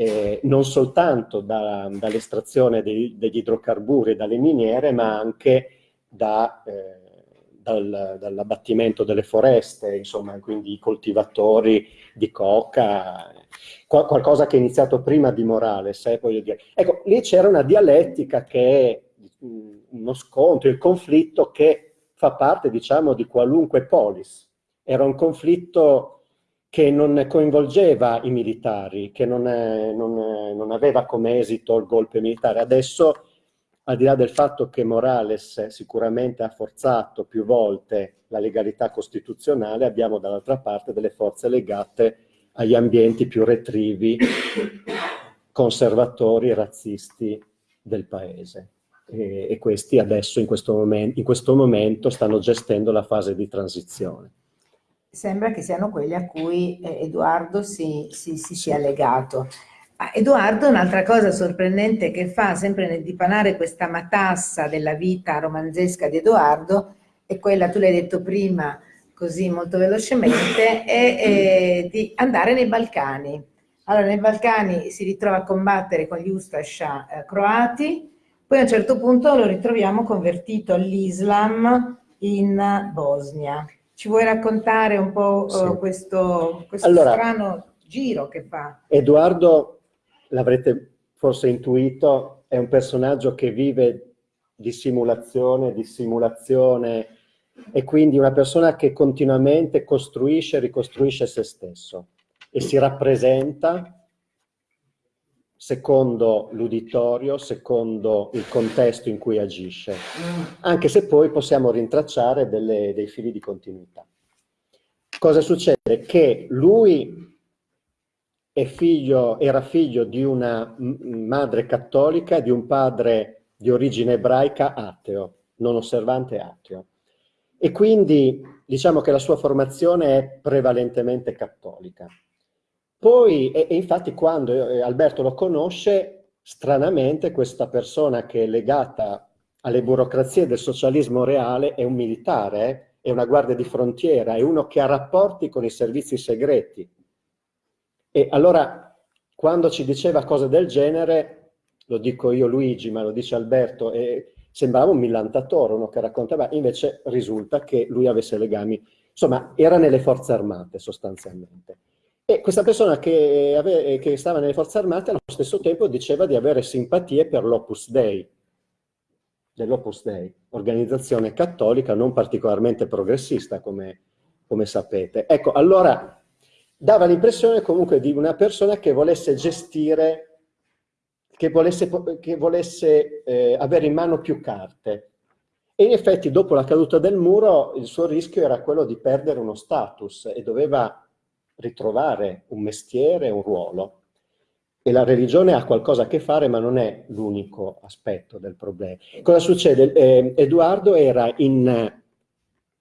eh, non soltanto da, dall'estrazione degli idrocarburi dalle miniere, ma anche da, eh, dal, dall'abbattimento delle foreste, insomma, quindi i coltivatori di coca, qual qualcosa che è iniziato prima di Morales, eh, voglio dire. Ecco, lì c'era una dialettica che è uno scontro, il conflitto che fa parte, diciamo, di qualunque polis. Era un conflitto che non coinvolgeva i militari, che non, è, non, è, non, aveva come esito il golpe militare. Adesso, al di là del fatto che Morales sicuramente ha forzato più volte la legalità costituzionale, abbiamo dall'altra parte delle forze legate agli ambienti più retrivi, conservatori e razzisti del paese. E, e questi adesso, in questo, in questo momento, stanno gestendo la fase di transizione sembra che siano quelli a cui eh, Edoardo si, si, si sia legato. Edoardo, un'altra cosa sorprendente che fa, sempre nel dipanare questa matassa della vita romanzesca di Edoardo, è quella, tu l'hai detto prima, così molto velocemente, è, è di andare nei Balcani. Allora, nei Balcani si ritrova a combattere con gli Ustascia eh, croati, poi a un certo punto lo ritroviamo convertito all'Islam in Bosnia. Ci vuoi raccontare un po' sì. uh, questo, questo allora, strano giro che fa? Edoardo, l'avrete forse intuito, è un personaggio che vive di simulazione, di simulazione, e quindi una persona che continuamente costruisce e ricostruisce se stesso e si rappresenta secondo l'uditorio, secondo il contesto in cui agisce, anche se poi possiamo rintracciare delle, dei fili di continuità. Cosa succede? Che lui figlio, era figlio di una madre cattolica, di un padre di origine ebraica ateo, non osservante ateo. E quindi diciamo che la sua formazione è prevalentemente cattolica. Poi, e, e infatti quando eh, Alberto lo conosce, stranamente questa persona che è legata alle burocrazie del socialismo reale è un militare, è una guardia di frontiera, è uno che ha rapporti con i servizi segreti. E allora, quando ci diceva cose del genere, lo dico io Luigi, ma lo dice Alberto, e sembrava un millantatore, uno che raccontava, invece risulta che lui avesse legami, insomma, era nelle forze armate sostanzialmente. E questa persona che, ave, che stava nelle forze armate allo stesso tempo diceva di avere simpatie per l'Opus Dei, dell'Opus Dei, organizzazione cattolica non particolarmente progressista come, come sapete. Ecco, allora dava l'impressione comunque di una persona che volesse gestire, che volesse, che volesse eh, avere in mano più carte. E in effetti dopo la caduta del muro il suo rischio era quello di perdere uno status e doveva ritrovare un mestiere, un ruolo. E la religione ha qualcosa a che fare, ma non è l'unico aspetto del problema. Cosa succede? Eh, Edoardo era in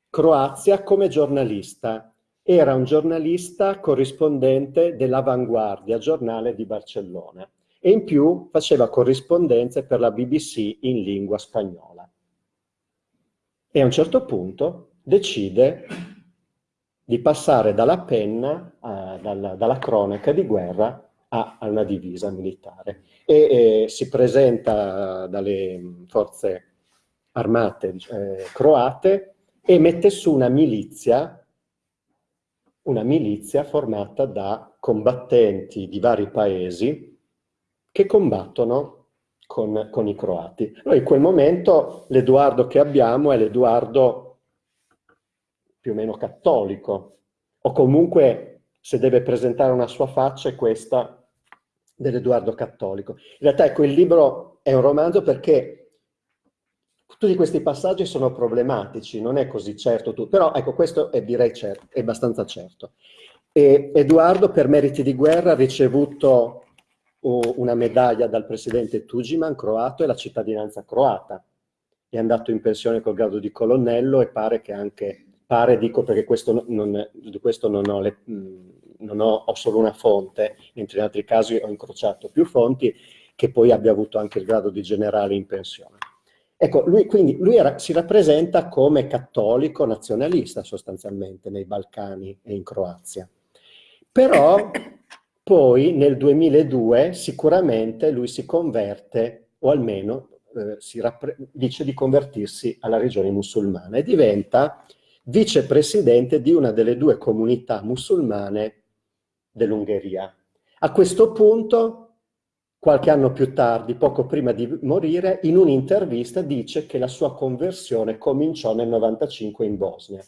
Croazia come giornalista. Era un giornalista corrispondente dell'Avanguardia, giornale di Barcellona. E in più faceva corrispondenze per la BBC in lingua spagnola. E a un certo punto decide di passare dalla penna, a, dalla, dalla cronaca di guerra a, una divisa militare e eh, si presenta dalle forze armate eh, croate e mette su una milizia, una milizia formata da combattenti di vari paesi che combattono con, con i croati. Noi in quel momento l'Edoardo che abbiamo è l'Edoardo più o meno cattolico, o comunque se deve presentare una sua faccia è questa dell'Edoardo Cattolico. In realtà ecco, il libro è un romanzo perché tutti questi passaggi sono problematici, non è così certo tutto, però ecco, questo è, direi certo, è abbastanza certo. E Edoardo per meriti di guerra ha ricevuto una medaglia dal presidente Tugiman, croato, e la cittadinanza croata. È andato in pensione col grado di colonnello e pare che anche, pare dico perché questo non, di questo non ho le, non ho, ho solo una fonte, mentre in altri casi ho incrociato più fonti, che poi abbia avuto anche il grado di generale in pensione. Ecco, lui, quindi lui era, si rappresenta come cattolico nazionalista sostanzialmente nei Balcani e in Croazia. Però poi nel 2002 sicuramente lui si converte, o almeno eh, dice di convertirsi alla regione musulmana e diventa vicepresidente di una delle due comunità musulmane dell'Ungheria. A questo punto, qualche anno più tardi, poco prima di morire, in un'intervista dice che la sua conversione cominciò nel 95 in Bosnia.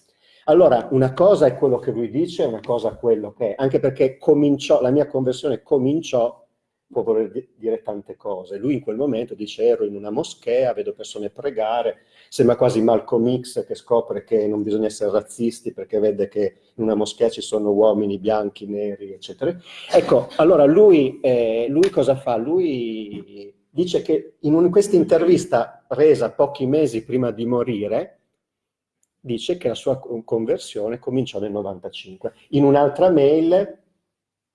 Allora, una cosa è quello che lui dice, una cosa è quello che è, anche perché cominciò, la mia conversione cominciò può voler dire tante cose. Lui in quel momento dice ero in una moschea, vedo persone pregare, sembra quasi Malcolm X che scopre che non bisogna essere razzisti perché vede che in una moschea ci sono uomini bianchi, neri, eccetera. Ecco, allora lui, eh, lui cosa fa? Lui dice che in questa intervista resa pochi mesi prima di morire, dice che la sua conversione cominciò nel 95. In un'altra mail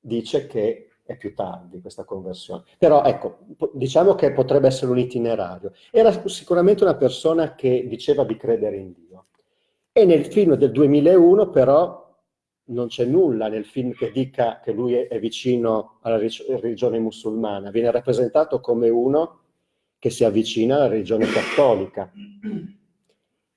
dice che è più tardi questa conversione. Però ecco, diciamo che potrebbe essere un itinerario. Era sicuramente una persona che diceva di credere in Dio. E nel film del 2001 però non c'è nulla nel film che dica che lui è vicino alla religione musulmana, viene rappresentato come uno che si avvicina alla religione cattolica.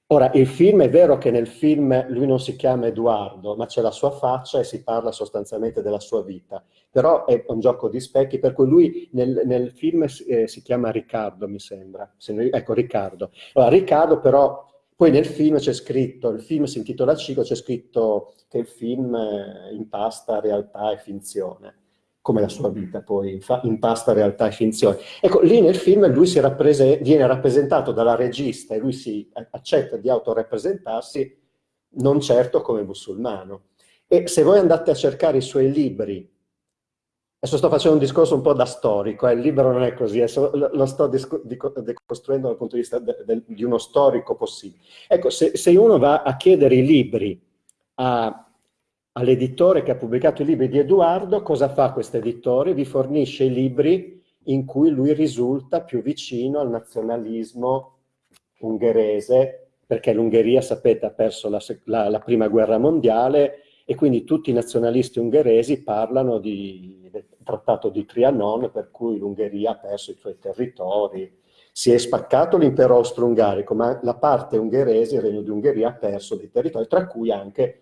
Ora, il film, è vero che nel film lui non si chiama Edoardo, ma c'è la sua faccia e si parla sostanzialmente della sua vita. Però è un gioco di specchi, per cui lui nel, nel film eh, si chiama Riccardo, mi sembra. Ne, ecco, Riccardo. Allora, Riccardo però, poi nel film c'è scritto, il film si intitola Cico, c'è scritto che il film eh, impasta realtà e finzione come la sua vita poi impasta realtà e finzione. Ecco, lì nel film lui rapprese viene rappresentato dalla regista e lui si accetta di autorappresentarsi non certo come musulmano. E se voi andate a cercare i suoi libri, adesso sto facendo un discorso un po' da storico, eh, il libro non è così, lo sto decostruendo dal punto di vista de, de, di uno storico possibile. Ecco, se, se uno va a chiedere i libri a all'editore che ha pubblicato i libri di Edoardo, cosa fa questo editore? Vi fornisce i libri in cui lui risulta più vicino al nazionalismo ungherese, perché l'Ungheria, sapete, ha perso la, la, la, prima guerra mondiale e quindi tutti i nazionalisti ungheresi parlano di, del trattato di Trianon, per cui l'Ungheria ha perso i suoi territori, si è spaccato l'impero austro-ungarico, ma la parte ungherese, il regno di Ungheria, ha perso dei territori, tra cui anche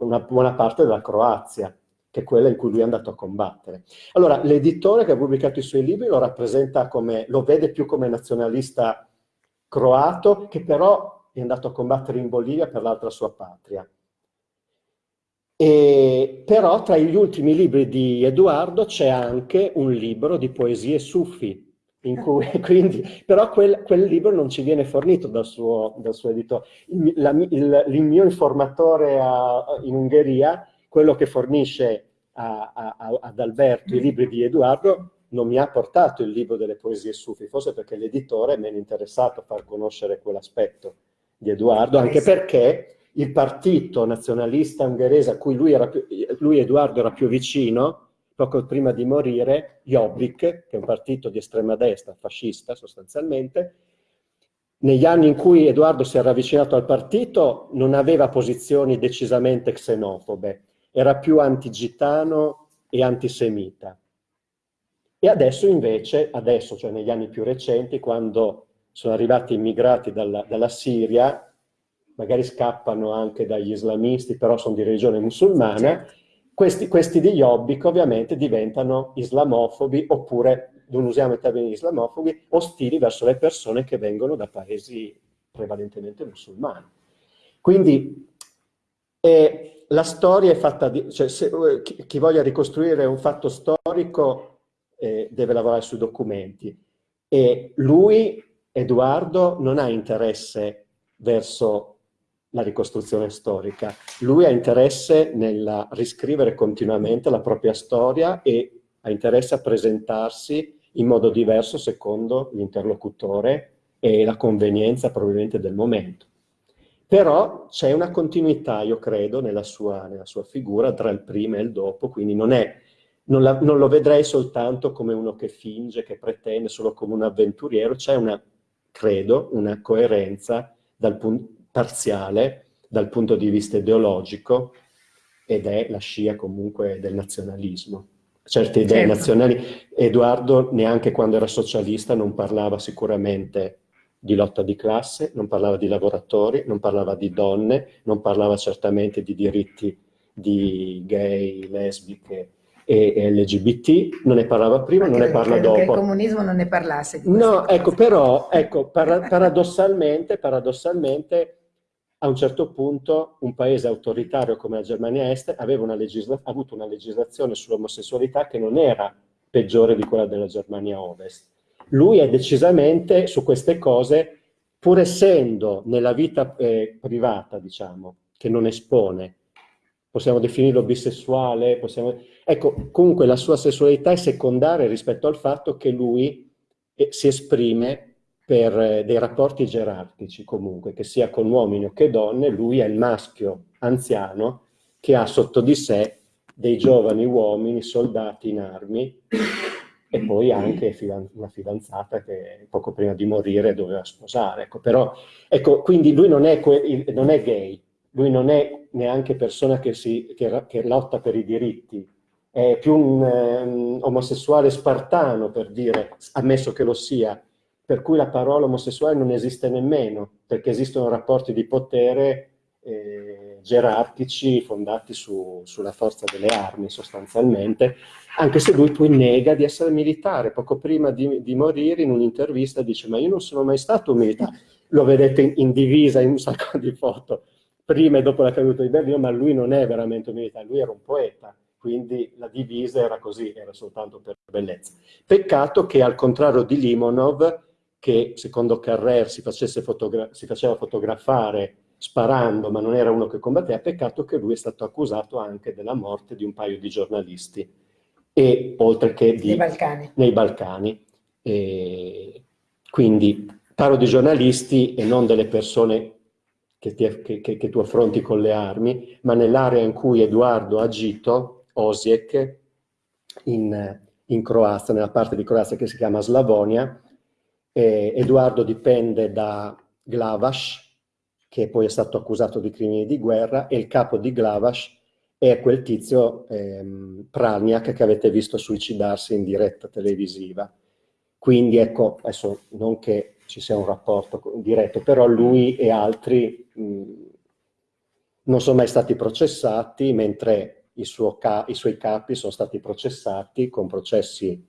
una buona parte della Croazia, che è quella in cui lui è andato a combattere. Allora, l'editore che ha pubblicato i suoi libri lo rappresenta come, lo vede più come nazionalista croato, che però è andato a combattere in Bolivia per l'altra sua patria. E, però tra gli ultimi libri di Edoardo c'è anche un libro di poesie sufi, cui, quindi, però quel, quel, libro non ci viene fornito dal suo, dal suo editore. Il, la, il, il, mio informatore a, in Ungheria, quello che fornisce a, a, ad Alberto i libri di Edoardo, non mi ha portato il libro delle poesie sufi, forse perché l'editore è meno interessato a far conoscere quell'aspetto di Edoardo, anche perché il partito nazionalista ungherese a cui lui, era più, lui Edoardo era più vicino, poco prima di morire, Jobbik, che è un partito di estrema destra, fascista sostanzialmente, negli anni in cui Edoardo si era avvicinato al partito non aveva posizioni decisamente xenofobe, era più antigitano e antisemita. E adesso invece, adesso, cioè negli anni più recenti, quando sono arrivati immigrati dalla, dalla Siria, magari scappano anche dagli islamisti, però sono di religione musulmana, certo. Questi, questi di Jobbik ovviamente diventano islamofobi, oppure, non usiamo i termini islamofobi, ostili verso le persone che vengono da paesi prevalentemente musulmani. Quindi eh, la storia è fatta di... Cioè, se, chi, chi, voglia ricostruire un fatto storico eh, deve lavorare sui documenti. E lui, Edoardo, non ha interesse verso la ricostruzione storica. Lui ha interesse nel riscrivere continuamente la propria storia e ha interesse a presentarsi in modo diverso secondo l'interlocutore e la convenienza probabilmente del momento. Però c'è una continuità, io credo, nella sua, nella sua, figura tra il prima e il dopo, quindi non, è, non, la, non lo vedrei soltanto come uno che finge, che pretende, solo come un avventuriero, c'è una, credo, una coerenza dal punto parziale dal punto di vista ideologico ed è la scia comunque del nazionalismo. Certe idee certo. nazionali, Edoardo neanche quando era socialista non parlava sicuramente di lotta di classe, non parlava di lavoratori, non parlava di donne, non parlava certamente di diritti di gay, lesbiche e LGBT, non ne parlava prima, Anche non ne parla dopo. che il comunismo non ne parlasse. no, ecco, però, ecco, paradossalmente, paradossalmente a un certo punto un paese autoritario come la Germania Est aveva una ha avuto una legislazione sull'omosessualità che non era peggiore di quella della Germania Ovest. Lui è decisamente su queste cose, pur essendo nella vita eh, privata, diciamo, che non espone, possiamo definirlo bisessuale, possiamo... ecco, comunque la sua sessualità è secondaria rispetto al fatto che lui eh, si esprime per eh, dei rapporti gerarchici comunque, che sia con uomini o che donne, lui è il maschio anziano che ha sotto di sé dei giovani uomini, soldati in armi, e poi anche una fidanzata che poco prima di morire doveva sposare. Ecco, però, ecco, quindi lui non è, non è, gay, lui non è neanche persona che, si, che, che lotta per i diritti, è più un um, omosessuale spartano, per dire, ammesso che lo sia, per cui la parola omosessuale non esiste nemmeno, perché esistono rapporti di potere eh, gerarchici fondati su, sulla forza delle armi sostanzialmente, anche se lui poi nega di essere militare. Poco prima di, di morire in un'intervista dice ma io non sono mai stato militare. Lo vedete in divisa in un sacco di foto, prima e dopo la caduta di Berlino, ma lui non è veramente un militare, lui era un poeta quindi la divisa era così, era soltanto per bellezza. Peccato che al contrario di Limonov, che secondo Carrer si, si faceva fotografare sparando, ma non era uno che combatteva, peccato che lui è stato accusato anche della morte di un paio di giornalisti, e oltre che di, nei Balcani. Nei Balcani. E quindi parlo di giornalisti e non delle persone che, ti, che, che, tu affronti con le armi, ma nell'area in cui Edoardo ha agito, Osijek, in, in Croazia, nella parte di Croazia che si chiama Slavonia, eh, Edoardo dipende da Glavash, che poi è stato accusato di crimini di guerra, e il capo di Glavash è quel tizio ehm, Praniak che avete visto suicidarsi in diretta televisiva. Quindi ecco, adesso non che ci sia un rapporto diretto, però lui e altri mh, non sono mai stati processati, mentre i, suo i suoi capi sono stati processati con processi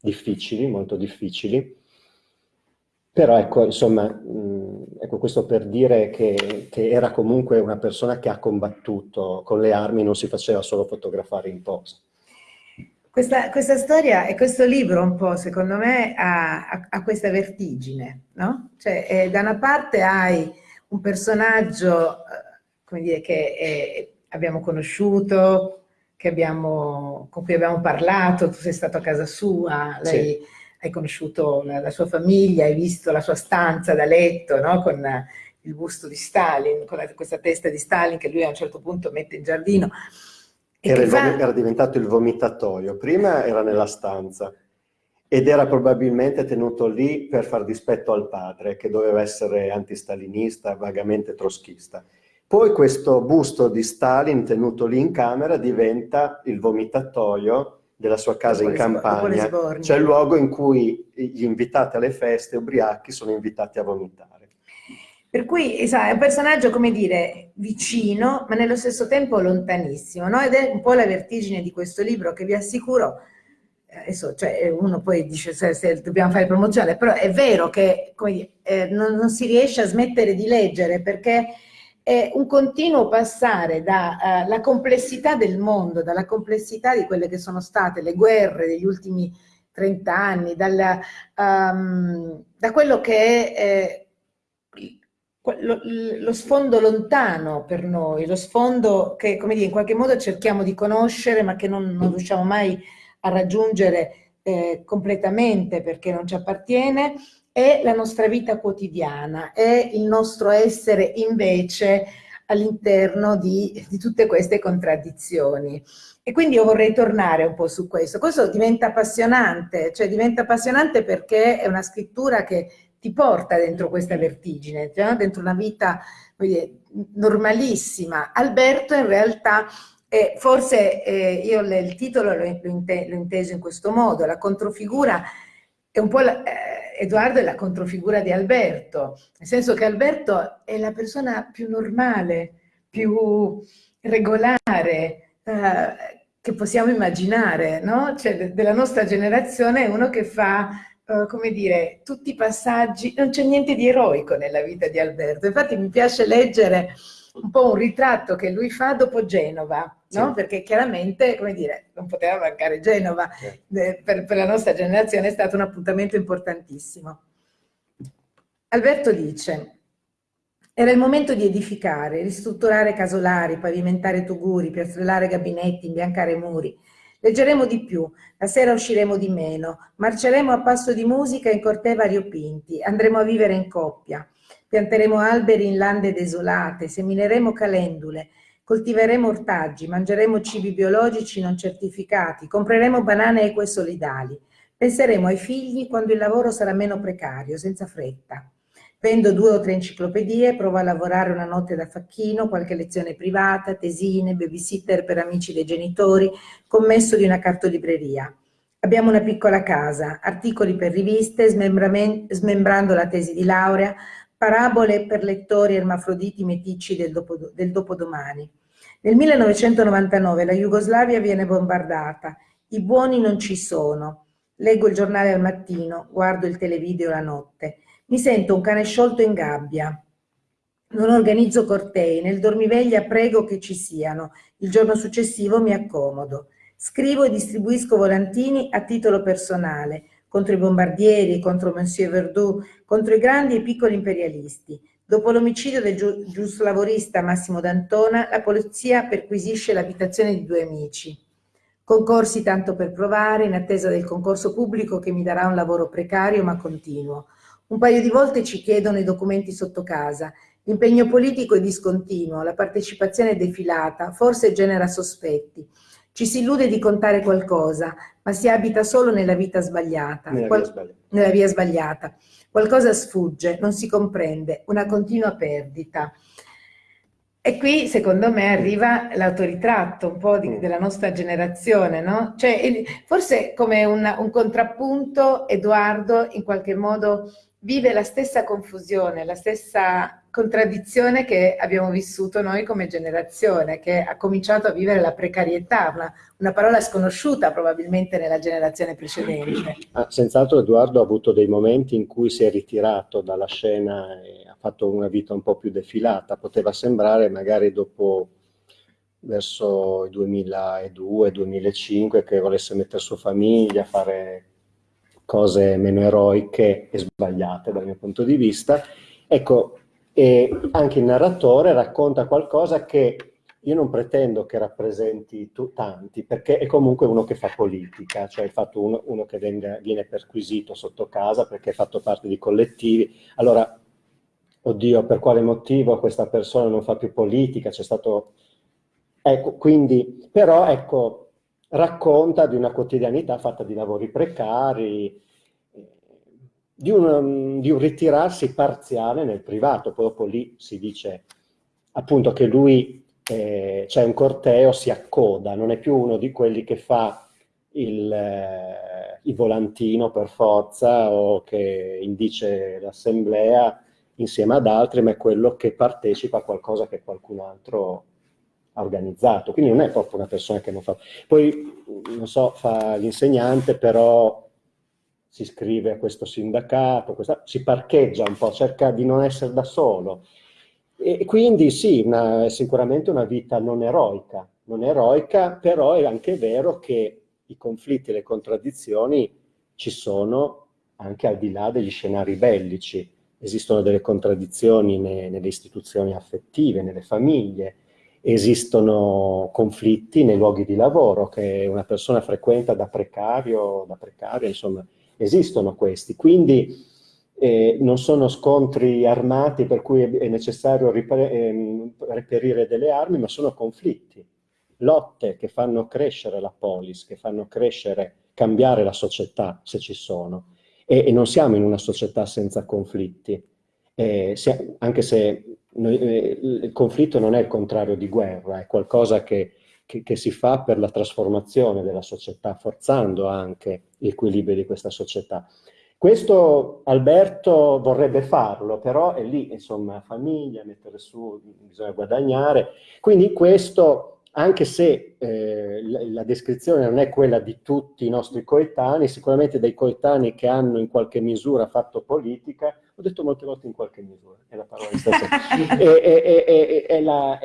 difficili, molto difficili, Però ecco, insomma, mh, ecco questo per dire che, che, era comunque una persona che ha combattuto con le armi, non si faceva solo fotografare in posa. Questa, questa storia e questo libro un po', secondo me, ha, ha, ha questa vertigine, no? Cioè, eh, da una parte hai un personaggio, eh, come dire, che è, abbiamo conosciuto, abbiamo, con cui abbiamo parlato, tu sei stato a casa sua, lei... Sì hai conosciuto la, la, sua famiglia, hai visto la sua stanza da letto no? con il busto di Stalin, con la, questa testa di Stalin che lui a un certo punto mette in giardino. Era, era, diventato il vomitatoio, prima era nella stanza ed era probabilmente tenuto lì per far dispetto al padre che doveva essere antistalinista, vagamente troschista. Poi questo busto di Stalin tenuto lì in camera diventa il vomitatoio della sua casa in campagna, cioè il luogo in cui gli invitati alle feste ubriachi sono invitati a vomitare. Per cui è un personaggio, come dire, vicino, ma nello stesso tempo lontanissimo, no? Ed è un po' la vertigine di questo libro che vi assicuro, eh, adesso cioè, uno poi dice se, se, dobbiamo fare promozione, però è vero che dire, eh, non, non si riesce a smettere di leggere perché è un continuo passare dalla uh, complessità del mondo, dalla complessità di quelle che sono state le guerre degli ultimi 30 anni, dalla, um, da quello che è eh, lo, lo, sfondo lontano per noi, lo sfondo che come dire, in qualche modo cerchiamo di conoscere ma che non, non riusciamo mai a raggiungere eh, completamente perché non ci appartiene, è la nostra vita quotidiana, è il nostro essere invece all'interno di, di, tutte queste contraddizioni. E quindi io vorrei tornare un po' su questo. Questo diventa appassionante, cioè diventa appassionante perché è una scrittura che ti porta dentro questa vertigine, cioè dentro una vita dire, normalissima. Alberto in realtà, eh, forse eh, io il titolo l'ho inteso in questo modo, la controfigura è un po' la, eh, Edoardo è la controfigura di Alberto, nel senso che Alberto è la persona più normale, più regolare eh, che possiamo immaginare, no? Cioè de della nostra generazione è uno che fa, eh, come dire, tutti i passaggi, non c'è niente di eroico nella vita di Alberto, infatti mi piace leggere un po' un ritratto che lui fa dopo Genova, no? Sì. Perché chiaramente, come dire, non poteva mancare Genova, sì. per, per la nostra generazione è stato un appuntamento importantissimo. Alberto dice, era il momento di edificare, ristrutturare casolari, pavimentare tuguri, piastrellare gabinetti, imbiancare muri. Leggeremo di più, la sera usciremo di meno, marceremo a passo di musica in cortei variopinti, andremo a vivere in coppia. Pianteremo alberi in lande desolate, semineremo calendule, coltiveremo ortaggi, mangeremo cibi biologici non certificati, compreremo banane eque solidali. Penseremo ai figli quando il lavoro sarà meno precario, senza fretta. Vendo due o tre enciclopedie, provo a lavorare una notte da facchino, qualche lezione privata, tesine, babysitter per amici dei genitori, commesso di una cartolibreria. Abbiamo una piccola casa, articoli per riviste, smembrando la tesi di laurea, Parabole per lettori ermafroditi meticci del, dopo, del dopodomani. Nel 1999 la Jugoslavia viene bombardata, i buoni non ci sono. Leggo il giornale al mattino, guardo il televideo la notte. Mi sento un cane sciolto in gabbia. Non organizzo cortei, nel dormiveglia prego che ci siano. Il giorno successivo mi accomodo. Scrivo e distribuisco volantini a titolo personale contro i bombardieri, contro Monsieur Verdoux, contro i grandi e piccoli imperialisti. Dopo l'omicidio del giu giuslavorista Massimo D'Antona, la polizia perquisisce l'abitazione di due amici. Concorsi tanto per provare, in attesa del concorso pubblico che mi darà un lavoro precario ma continuo. Un paio di volte ci chiedono i documenti sotto casa. L'impegno politico è discontinuo, la partecipazione è defilata, forse genera sospetti. Ci si illude di contare qualcosa, ma si abita solo nella vita sbagliata. Nella, Qual via, sbagliata. nella via sbagliata. Qualcosa sfugge, non si comprende, una continua perdita. E qui, secondo me, arriva l'autoritratto un po' di, mm. della nostra generazione, no? Cioè, forse come un, un contrappunto, Edoardo in qualche modo vive la stessa confusione, la stessa contraddizione che abbiamo vissuto noi come generazione, che ha cominciato a vivere la precarietà, una, una parola sconosciuta probabilmente nella generazione precedente. Ah, senz'altro Edoardo ha avuto dei momenti in cui si è ritirato dalla scena e ha fatto una vita un po' più defilata, poteva sembrare magari dopo verso il 2002-2005 che volesse mettere su famiglia, fare cose meno eroiche e sbagliate dal mio punto di vista. Ecco, e anche il narratore racconta qualcosa che io non pretendo che rappresenti tu, tanti, perché è comunque uno che fa politica, cioè il fatto uno, uno che venga, viene perquisito sotto casa perché ha fatto parte di collettivi. Allora, oddio, per quale motivo questa persona non fa più politica? C'è stato... Ecco, quindi, però, ecco, racconta di una quotidianità fatta di lavori precari, di un, di un ritirarsi parziale nel privato. Dopo lì si dice appunto che lui eh, c'è un corteo, si accoda, non è più uno di quelli che fa il, eh, il volantino per forza o che indice l'assemblea insieme ad altri, ma è quello che partecipa a qualcosa che qualcun altro ha organizzato, quindi non è proprio una persona che non fa... Poi, non so, fa l'insegnante, però si iscrive a questo sindacato, questa, si parcheggia un po', cerca di non essere da solo. E quindi sì, una, sicuramente una vita non eroica, non eroica, però è anche vero che i conflitti e le contraddizioni ci sono anche al di là degli scenari bellici. Esistono delle contraddizioni ne, nelle istituzioni affettive, nelle famiglie, esistono conflitti nei luoghi di lavoro che una persona frequenta da precario, da precaria, insomma, esistono questi. Quindi eh, non sono scontri armati per cui è necessario ehm, reperire delle armi, ma sono conflitti, lotte che fanno crescere la polis, che fanno crescere, cambiare la società, se ci sono. E, e non siamo in una società senza conflitti, eh, se, anche se noi, eh, il conflitto non è il contrario di guerra, è qualcosa che, che, che, si fa per la trasformazione della società, forzando anche l'equilibrio di questa società. Questo Alberto vorrebbe farlo, però è lì, insomma, famiglia, mettere su, bisogna guadagnare. Quindi questo, anche se eh, la, la, descrizione non è quella di tutti i nostri coetanei, sicuramente dei coetanei che hanno in qualche misura fatto politica, ho detto molte volte in qualche misura, è la parola di stasera. è, è, è, è, la,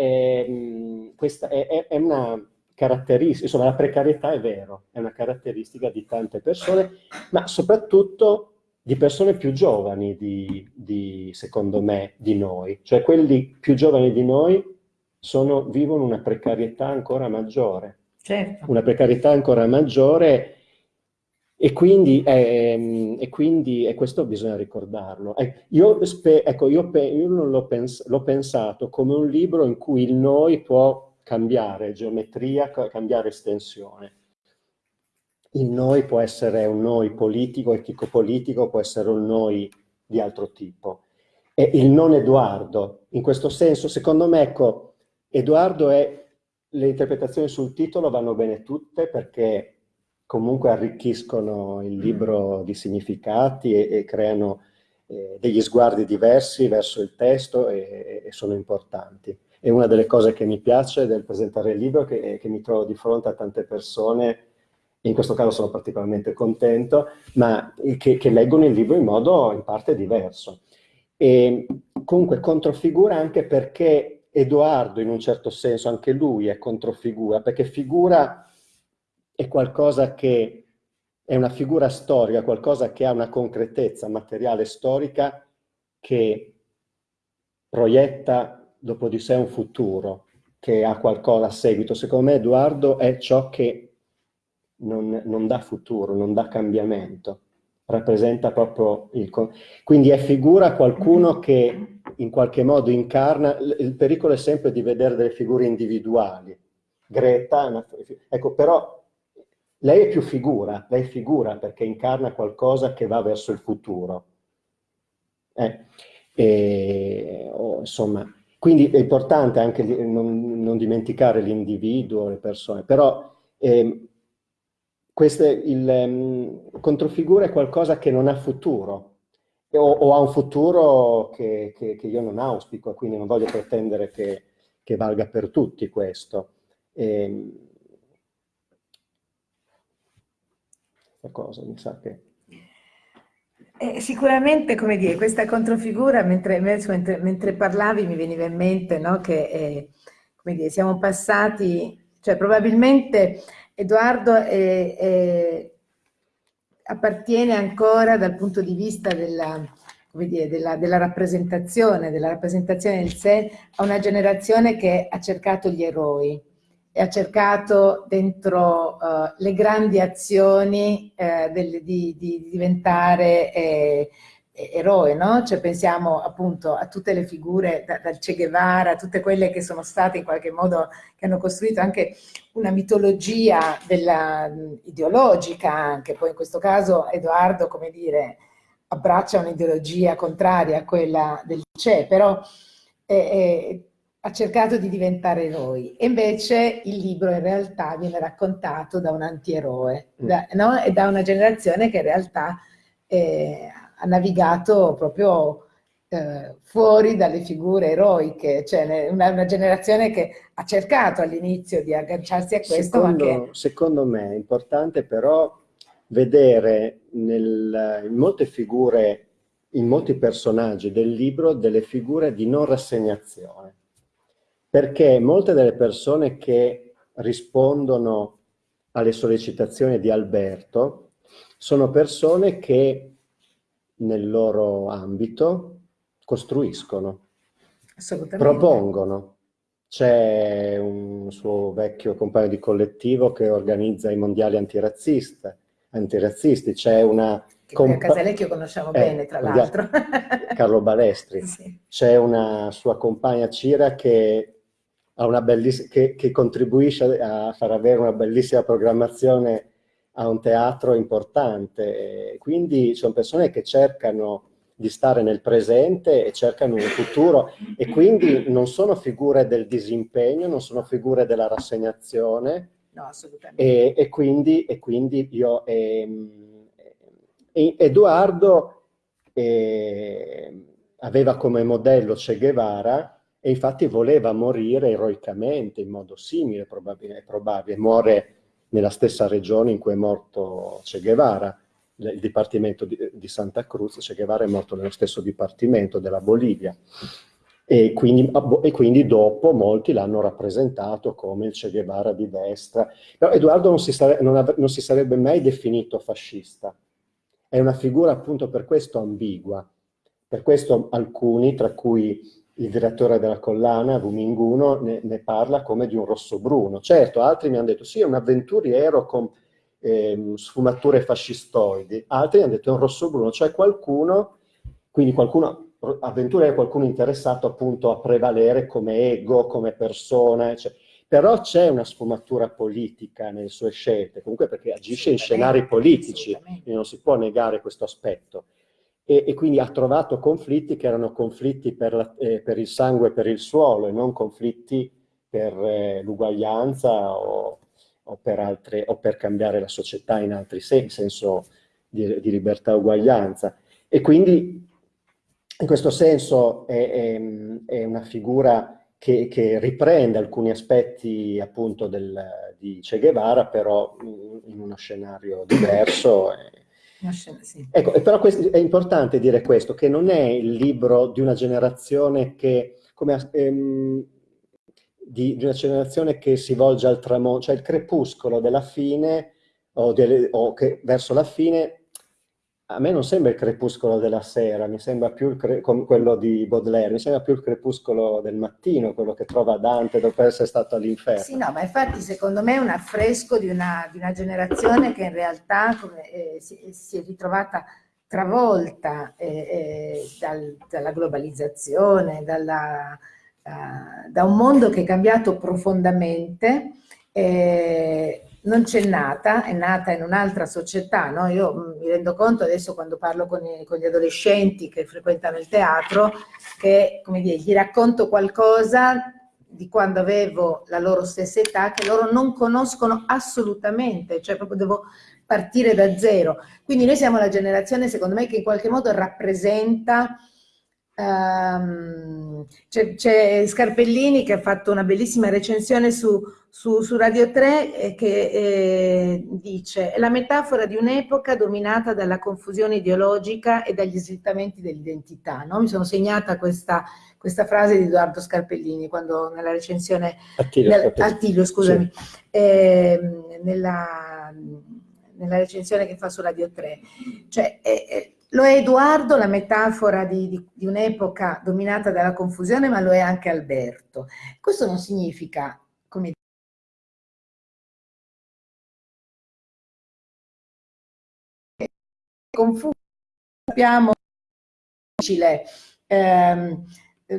questa è, una caratteristica, insomma la precarietà è vero, è una caratteristica di tante persone, ma soprattutto di persone più giovani di, di, secondo me, di noi. Cioè quelli più giovani di noi sono, vivono una precarietà ancora maggiore. Certo. Una precarietà ancora maggiore e quindi, eh, e quindi e questo bisogna ricordarlo. Eh, io, ecco, io, io l'ho pens pensato come un libro in cui il noi può cambiare geometria, cambiare estensione. Il noi può essere un noi politico, etico-politico, può essere un noi di altro tipo. E il non Edoardo, in questo senso, secondo me, ecco, Edoardo è, le interpretazioni sul titolo vanno bene tutte perché comunque arricchiscono il mm. libro di significati e, e creano eh, degli sguardi diversi verso il testo e, e, sono importanti. E una delle cose che mi piace del presentare il libro è che, che mi trovo di fronte a tante persone in questo caso sono particolarmente contento, ma che, che, leggono il libro in modo in parte diverso. E comunque controfigura anche perché Edoardo, in un certo senso, anche lui è controfigura, perché figura è qualcosa che è una figura storica, qualcosa che ha una concretezza materiale storica che proietta dopo di sé un futuro, che ha qualcosa a seguito. Secondo me Edoardo è ciò che non, non dà futuro, non dà cambiamento, rappresenta proprio il... Quindi è figura qualcuno che in qualche modo incarna, il pericolo è sempre di vedere delle figure individuali. Greta, ecco, però lei è più figura, lei figura perché incarna qualcosa che va verso il futuro. Eh, e, oh, insomma, quindi è importante anche non, non dimenticare l'individuo, le persone, però eh, queste, il um, controfigura è qualcosa che non ha futuro, o, o ha un futuro che, che, che, io non auspico, quindi non voglio pretendere che, che valga per tutti questo. E, ehm, cosa mi sa che... Eh, sicuramente, come dire, questa controfigura, mentre, mentre, mentre parlavi mi veniva in mente no, che eh, come dire, siamo passati, cioè probabilmente Edoardo è, è, appartiene ancora dal punto di vista della, dire, della, della, rappresentazione, della rappresentazione del sé, a una generazione che ha cercato gli eroi e ha cercato dentro uh, le grandi azioni uh, del, di, di, diventare eh, eroe, no? Cioè pensiamo appunto a tutte le figure, da, dal Che Guevara, tutte quelle che sono state in qualche modo, che hanno costruito anche una mitologia della, ideologica anche, poi in questo caso Edoardo, come dire, abbraccia un'ideologia contraria a quella del Che, però eh, eh, ha cercato di diventare eroe e invece il libro in realtà viene raccontato da un antieroe mm. da, no? e da una generazione che in realtà eh, ha navigato proprio eh, fuori dalle figure eroiche, cioè una, una generazione che ha cercato all'inizio di agganciarsi a questo. Secondo, che... secondo me è importante però vedere nel, in molte figure, in molti personaggi del libro, delle figure di non rassegnazione. Perché molte delle persone che rispondono alle sollecitazioni di Alberto sono persone che nel loro ambito costruiscono, propongono. C'è un suo vecchio compagno di collettivo che organizza i mondiali antirazzisti, c'è una... Che a Casalecchio conosciamo eh, bene, tra l'altro. Carlo Balestri. Sì. C'è una sua compagna Cira che, che, che contribuisce a far avere una bellissima programmazione a un teatro importante. Quindi sono persone che cercano di stare nel presente e cercano un futuro e quindi non sono figure del disimpegno, non sono figure della rassegnazione. No, assolutamente. E, e, quindi, e quindi, io... Ehm, e, Edoardo eh, aveva come modello Che Guevara e infatti voleva morire eroicamente in modo simile, probabile, probabile. muore nella stessa regione in cui è morto Che Guevara, il dipartimento di, di Santa Cruz, Che Guevara è morto nello stesso dipartimento della Bolivia. E quindi, e quindi, dopo molti l'hanno rappresentato come il Che Guevara di destra. Però Edoardo non si, sare, non, non si, sarebbe mai definito fascista. È una figura appunto per questo ambigua. Per questo alcuni, tra cui il direttore della collana, Vuminguno, ne, ne parla come di un rosso-bruno. Certo, altri mi hanno detto sì, è un avventuriero con eh, sfumature fascistoidi, altri hanno detto è un rosso-bruno, cioè qualcuno, quindi qualcuno, avventuriero qualcuno interessato appunto a prevalere come ego, come persona, cioè, però c'è una sfumatura politica nelle sue scelte, comunque perché agisce in scenari politici, quindi non si può negare questo aspetto e, e, quindi ha trovato conflitti che erano conflitti per, la, eh, per, il sangue e per il suolo e non conflitti per eh, l'uguaglianza o, o, o, per cambiare la società in altri sensi, in senso di, di libertà e uguaglianza. E quindi in questo senso è, è, è una figura che, che, riprende alcuni aspetti appunto del, di Che Guevara, però in uno scenario diverso. E, Ecco, però è importante dire questo, che non è il libro di una generazione che, come, ehm, di, di, una generazione che si volge al tramonto, cioè il crepuscolo della fine o, delle, o che verso la fine a me non sembra il crepuscolo della sera, mi sembra più quello di Baudelaire, mi sembra più il crepuscolo del mattino, quello che trova Dante dopo essere stato all'inferno. Sì, no, ma infatti secondo me è un affresco di una, di una generazione che in realtà come, eh, si, si, è ritrovata travolta eh, eh, dal, dalla globalizzazione, dalla, uh, da un mondo che è cambiato profondamente, eh, non c'è nata, è nata in un'altra società, no? io mm, mi rendo conto adesso quando parlo con, i, con, gli adolescenti che frequentano il teatro, che come dire, gli racconto qualcosa di quando avevo la loro stessa età che loro non conoscono assolutamente, cioè proprio devo partire da zero. Quindi noi siamo la generazione, secondo me, che in qualche modo rappresenta Um, c'è Scarpellini che ha fatto una bellissima recensione su, su, su Radio 3 eh, che eh, dice è la metafora di un'epoca dominata dalla confusione ideologica e dagli slittamenti dell'identità. No? Mi sono segnata questa, questa, frase di Edoardo Scarpellini quando nella recensione Attilio, nel, Attilio scusami, sì. eh, nella, nella, recensione che fa su Radio 3. Cioè, lo è Edoardo, la metafora di, di, di un'epoca dominata dalla confusione, ma lo è anche Alberto. Questo non significa, come confuso, sappiamo difficile, ehm,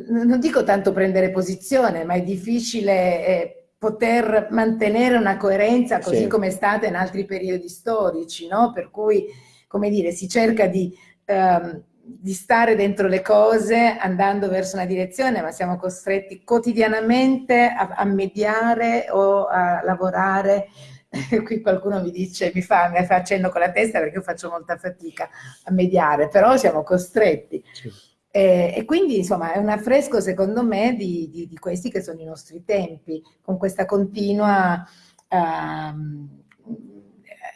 non dico tanto prendere posizione, ma è difficile eh, poter mantenere una coerenza così sì. come è stata in altri periodi storici, no? Per cui come dire, si cerca di, ehm, di stare dentro le cose andando verso una direzione, ma siamo costretti quotidianamente a, a mediare o a lavorare qui qualcuno mi dice, mi fa, mi fa accenno con la testa perché io faccio molta fatica a mediare, però siamo costretti. Sì. E, e, quindi insomma è un affresco secondo me di, di, di, questi che sono i nostri tempi, con questa continua uh,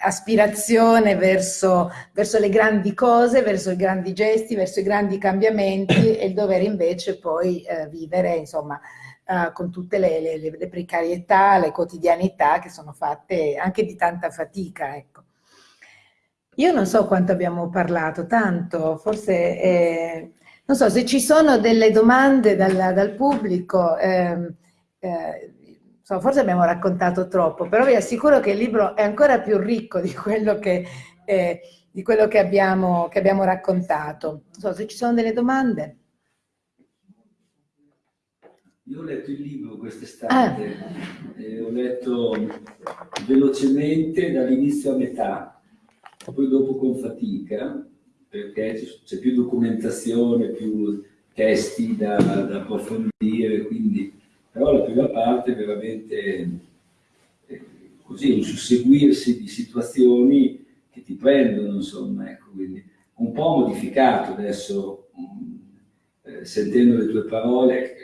aspirazione verso, verso, le grandi cose, verso i grandi gesti, verso i grandi cambiamenti e il dover invece poi eh, vivere, insomma, eh, con tutte le, le, le, precarietà, le quotidianità che sono fatte anche di tanta fatica, ecco. Io non so quanto abbiamo parlato, tanto, forse, eh, non so, se ci sono delle domande dal, dal pubblico, ehm, eh, so, forse abbiamo raccontato troppo, però vi assicuro che il libro è ancora più ricco di quello che, eh, di quello che, abbiamo, che abbiamo, raccontato. Non so se ci sono delle domande. Io ho letto il libro quest'estate, ah. e ho letto velocemente dall'inizio a metà, poi dopo con fatica, perché c'è più documentazione, più testi da, da approfondire, quindi però la prima parte è veramente eh, così, un susseguirsi di situazioni che ti prendono, insomma, ecco, quindi un po' modificato adesso, mh, eh, sentendo le tue parole,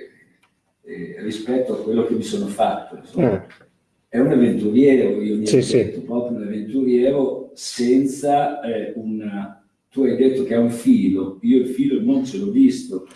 eh, rispetto a quello che mi sono fatto. Insomma. Eh. È un avventuriero, io mi sì, ho detto, sì. proprio un avventuriero senza eh, una... Tu hai detto che ha un filo, io il filo non ce l'ho visto.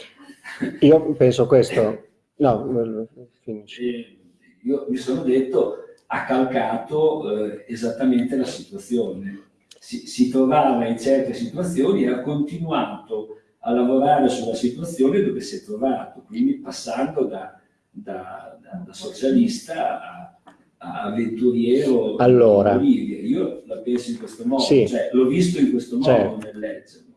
Io penso questo, No, finisci. Io mi sono detto, ha calcato eh, esattamente la situazione. Si, si, trovava in certe situazioni e ha continuato a lavorare sulla situazione dove si è trovato, quindi passando da, da, da, da socialista a, a avventuriero allora, Io la penso in questo modo, sì, cioè, l'ho visto in questo modo certo. nel leggerlo.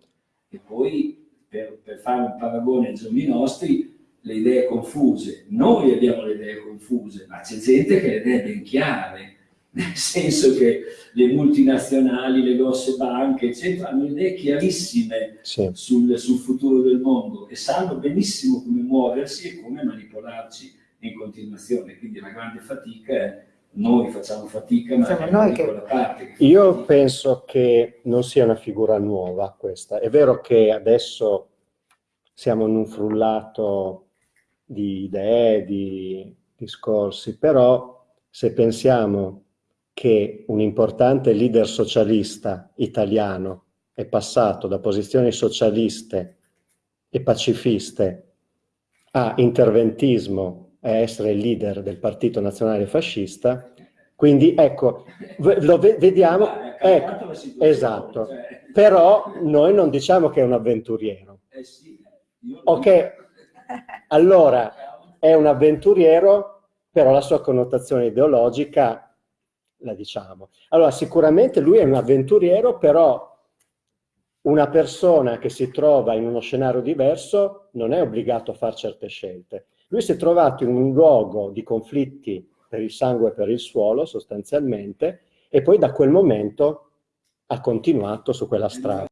E poi, per, per fare un paragone ai giorni nostri, le idee confuse. Noi abbiamo le idee confuse, ma c'è gente che ha le idee ben chiare, nel senso che le multinazionali, le grosse banche, eccetera, hanno idee chiarissime sì. sul, sul, futuro del mondo e sanno benissimo come muoversi e come manipolarci in continuazione. Quindi la grande fatica è noi facciamo fatica, ma è noi che... parte. Che Io fatica. penso che non sia una figura nuova questa. È vero che adesso siamo in un frullato di idee, di discorsi, però se pensiamo che un importante leader socialista italiano è passato da posizioni socialiste e pacifiste a interventismo e essere il leader del Partito Nazionale Fascista, quindi ecco, lo vediamo, ecco, esatto, però noi non diciamo che è un avventuriero. Eh ok, allora, è un avventuriero, però la sua connotazione ideologica la diciamo. Allora, sicuramente lui è un avventuriero, però una persona che si trova in uno scenario diverso non è obbligato a fare certe scelte. Lui si è trovato in un luogo di conflitti per il sangue e per il suolo, sostanzialmente, e poi da quel momento ha continuato su quella strada.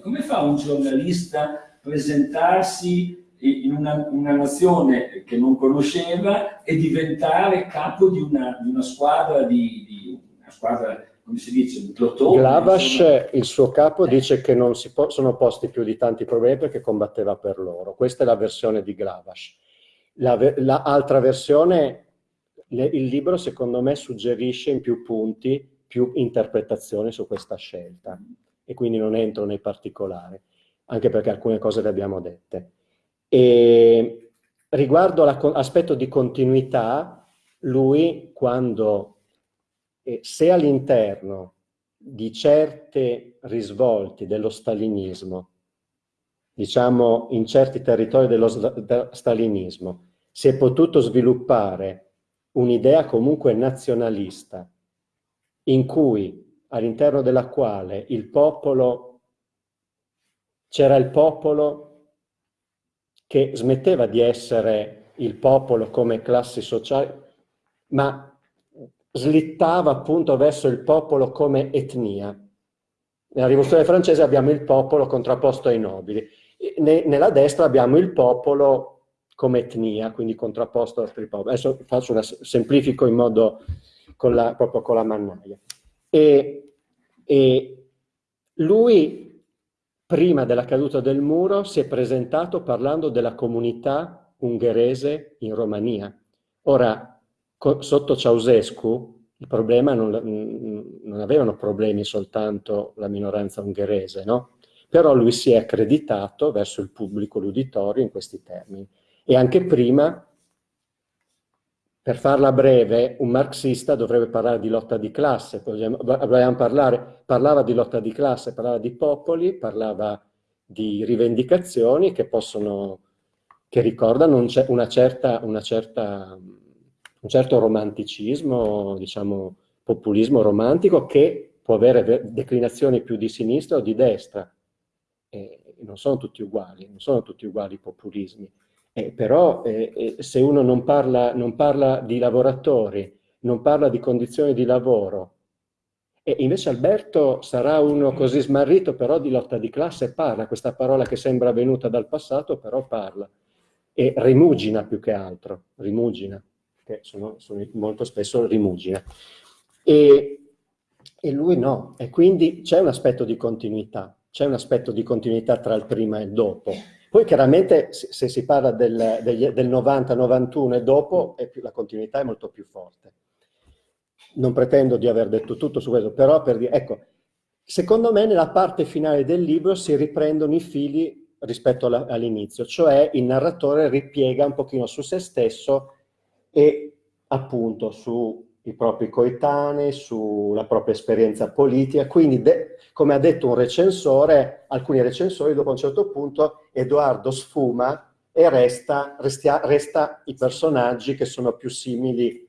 Come fa un giornalista presentarsi in una, una, nazione che non conosceva e diventare capo di una, di una squadra di, di una squadra come si dice, un plotone. Glavash, il suo capo, eh. dice che non si sono posti più di tanti problemi perché combatteva per loro. Questa è la versione di Glavash. L'altra la versione, le, il libro secondo me suggerisce in più punti più interpretazioni su questa scelta e quindi non entro nei particolari, anche perché alcune cose le abbiamo dette. E riguardo l'aspetto di continuità, lui quando, eh, se all'interno di certe risvolti dello stalinismo, diciamo in certi territori dello stalinismo, si è potuto sviluppare un'idea comunque nazionalista, in cui all'interno della quale il popolo, c'era il popolo che smetteva di essere il popolo come classi sociali, ma slittava appunto verso il popolo come etnia. Nella rivoluzione francese abbiamo il popolo contrapposto ai nobili, nella destra abbiamo il popolo come etnia, quindi contrapposto ad altri popoli. Adesso faccio una, semplifico in modo con la, proprio con la mannaia. E, e lui prima della caduta del muro si è presentato parlando della comunità ungherese in Romania. Ora, sotto Ceausescu il problema non, non, avevano problemi soltanto la minoranza ungherese, no? Però lui si è accreditato verso il pubblico, l'uditorio, in questi termini. E anche prima per farla breve, un marxista dovrebbe parlare di lotta di classe, parlare, parlava di lotta di classe, parlava di popoli, parlava di rivendicazioni che possono, che ricordano un, una certa, una certa, un certo romanticismo, diciamo populismo romantico che può avere declinazioni più di sinistra o di destra. E non sono tutti uguali, non sono tutti uguali i populismi. Eh, però eh, eh, se uno non parla, non parla, di lavoratori, non parla di condizioni di lavoro, e invece Alberto sarà uno così smarrito, però di lotta di classe parla, questa parola che sembra venuta dal passato, però parla. E rimugina più che altro, rimugina, che sono, sono molto spesso rimugina. E, e lui no, e quindi c'è un aspetto di continuità, c'è un aspetto di continuità tra il prima e il dopo. Poi chiaramente se si parla del, del 90-91 e dopo più, la continuità è molto più forte. Non pretendo di aver detto tutto su questo, però per dire, ecco, secondo me nella parte finale del libro si riprendono i fili rispetto all'inizio, cioè il narratore ripiega un pochino su se stesso e appunto su i propri coetanei, sulla propria esperienza politica, quindi come ha detto un recensore, alcuni recensori dopo un certo punto Edoardo sfuma e resta, restia, resta i personaggi che sono più simili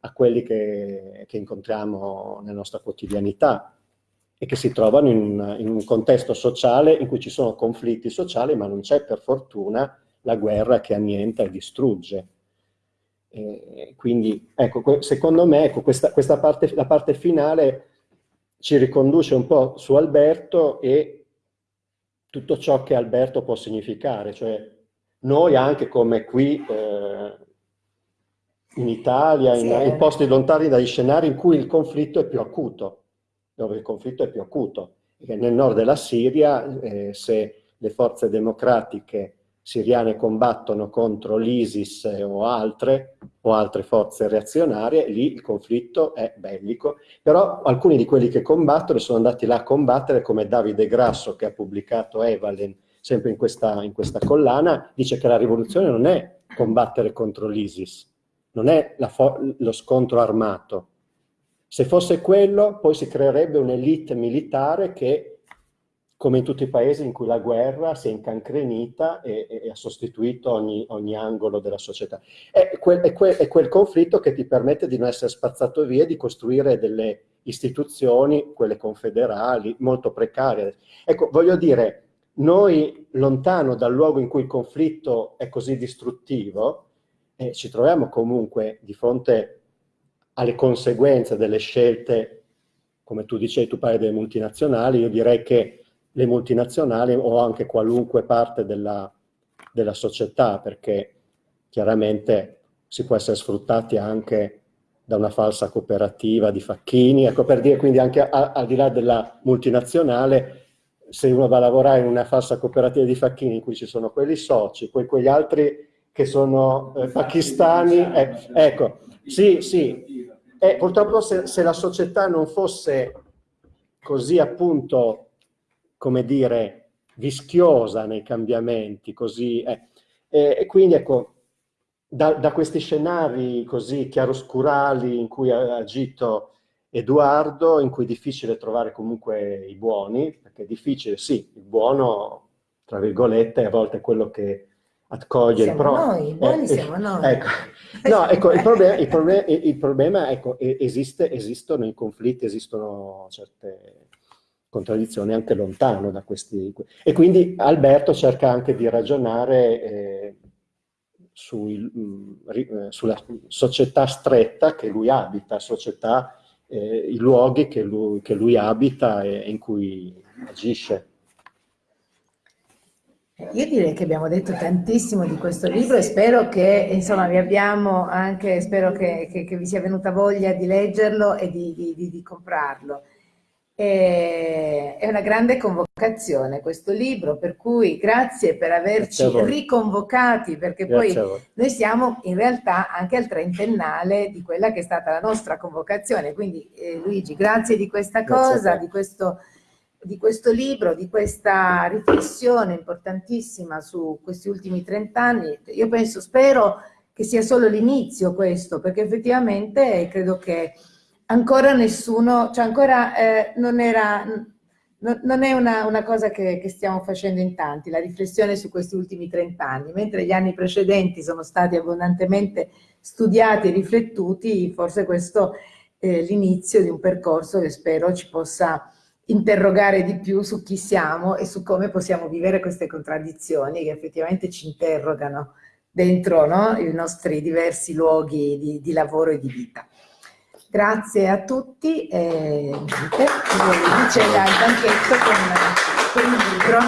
a quelli che, che, incontriamo nella nostra quotidianità e che si trovano in, in un contesto sociale in cui ci sono conflitti sociali ma non c'è per fortuna la guerra che annienta e distrugge. E quindi, ecco, secondo me, ecco, questa, questa parte, la parte finale ci riconduce un po' su Alberto e tutto ciò che Alberto può significare, cioè noi anche come qui eh, in Italia, in, in, posti lontani dagli scenari in cui il conflitto è più acuto, dove il conflitto è più acuto. nel nord della Siria, eh, se le forze democratiche siriane combattono contro l'ISIS o altre, o altre forze reazionarie, lì il conflitto è bellico, però alcuni di quelli che combattono sono andati là a combattere, come Davide Grasso che ha pubblicato Evalen, sempre in questa, in questa collana, dice che la rivoluzione non è combattere contro l'ISIS, non è lo scontro armato. Se fosse quello, poi si creerebbe un'elite militare che come in tutti i paesi in cui la guerra si è incancrenita e, e ha sostituito ogni, ogni, angolo della società. È quel, è, quel, è quel, conflitto che ti permette di non essere spazzato via e di costruire delle istituzioni, quelle confederali, molto precarie. Ecco, voglio dire, noi lontano dal luogo in cui il conflitto è così distruttivo, eh, ci troviamo comunque di fronte alle conseguenze delle scelte, come tu dicevi, tu parli delle multinazionali, io direi che le multinazionali o anche qualunque parte della, della società, perché chiaramente si può essere sfruttati anche da una falsa cooperativa di facchini, ecco per dire quindi anche al di là della multinazionale, se uno va a lavorare in una falsa cooperativa di facchini in cui ci sono quelli soci, poi quegli altri che sono eh, pakistani, eh, ecco, sì, sì, eh, purtroppo se, se, la società non fosse così appunto, come dire, vischiosa nei cambiamenti, così, eh, e quindi ecco, da, da, questi scenari così chiaroscurali in cui ha agito Edoardo, in cui è difficile trovare comunque i buoni, perché è difficile, sì, il buono, tra virgolette, a volte è quello che accoglie siamo il pro. noi, buoni eh, siamo noi. Ecco. No, ecco, il problema, il problema, il problema ecco, esiste, esistono i conflitti, esistono certe contraddizioni anche lontano da questi... E quindi Alberto cerca anche di ragionare eh, sui, mh, mm, eh, sulla società stretta che lui abita, società, eh, i luoghi che lui, che lui abita e in cui agisce. Io direi che abbiamo detto tantissimo di questo libro e spero che, insomma, vi abbiamo anche, spero che, che, che vi sia venuta voglia di leggerlo e di, di, di, di comprarlo. È una grande convocazione questo libro, per cui grazie per averci riconvocati, perché grazie poi noi siamo in realtà anche al trentennale di quella che è stata la nostra convocazione. Quindi eh, Luigi, grazie di questa cosa, di questo, di questo libro, di questa riflessione importantissima su questi ultimi trent'anni. Io penso, spero che sia solo l'inizio questo, perché effettivamente credo che ancora nessuno, cioè ancora eh, non era, no, non è una, una cosa che, che, stiamo facendo in tanti, la riflessione su questi ultimi 30 anni, mentre gli anni precedenti sono stati abbondantemente studiati e riflettuti, forse questo è l'inizio di un percorso che spero ci possa interrogare di più su chi siamo e su come possiamo vivere queste contraddizioni che effettivamente ci interrogano dentro no? i nostri diversi luoghi di, di lavoro e di vita. Grazie a tutti e niente, c'è il banchetto con, con il libro.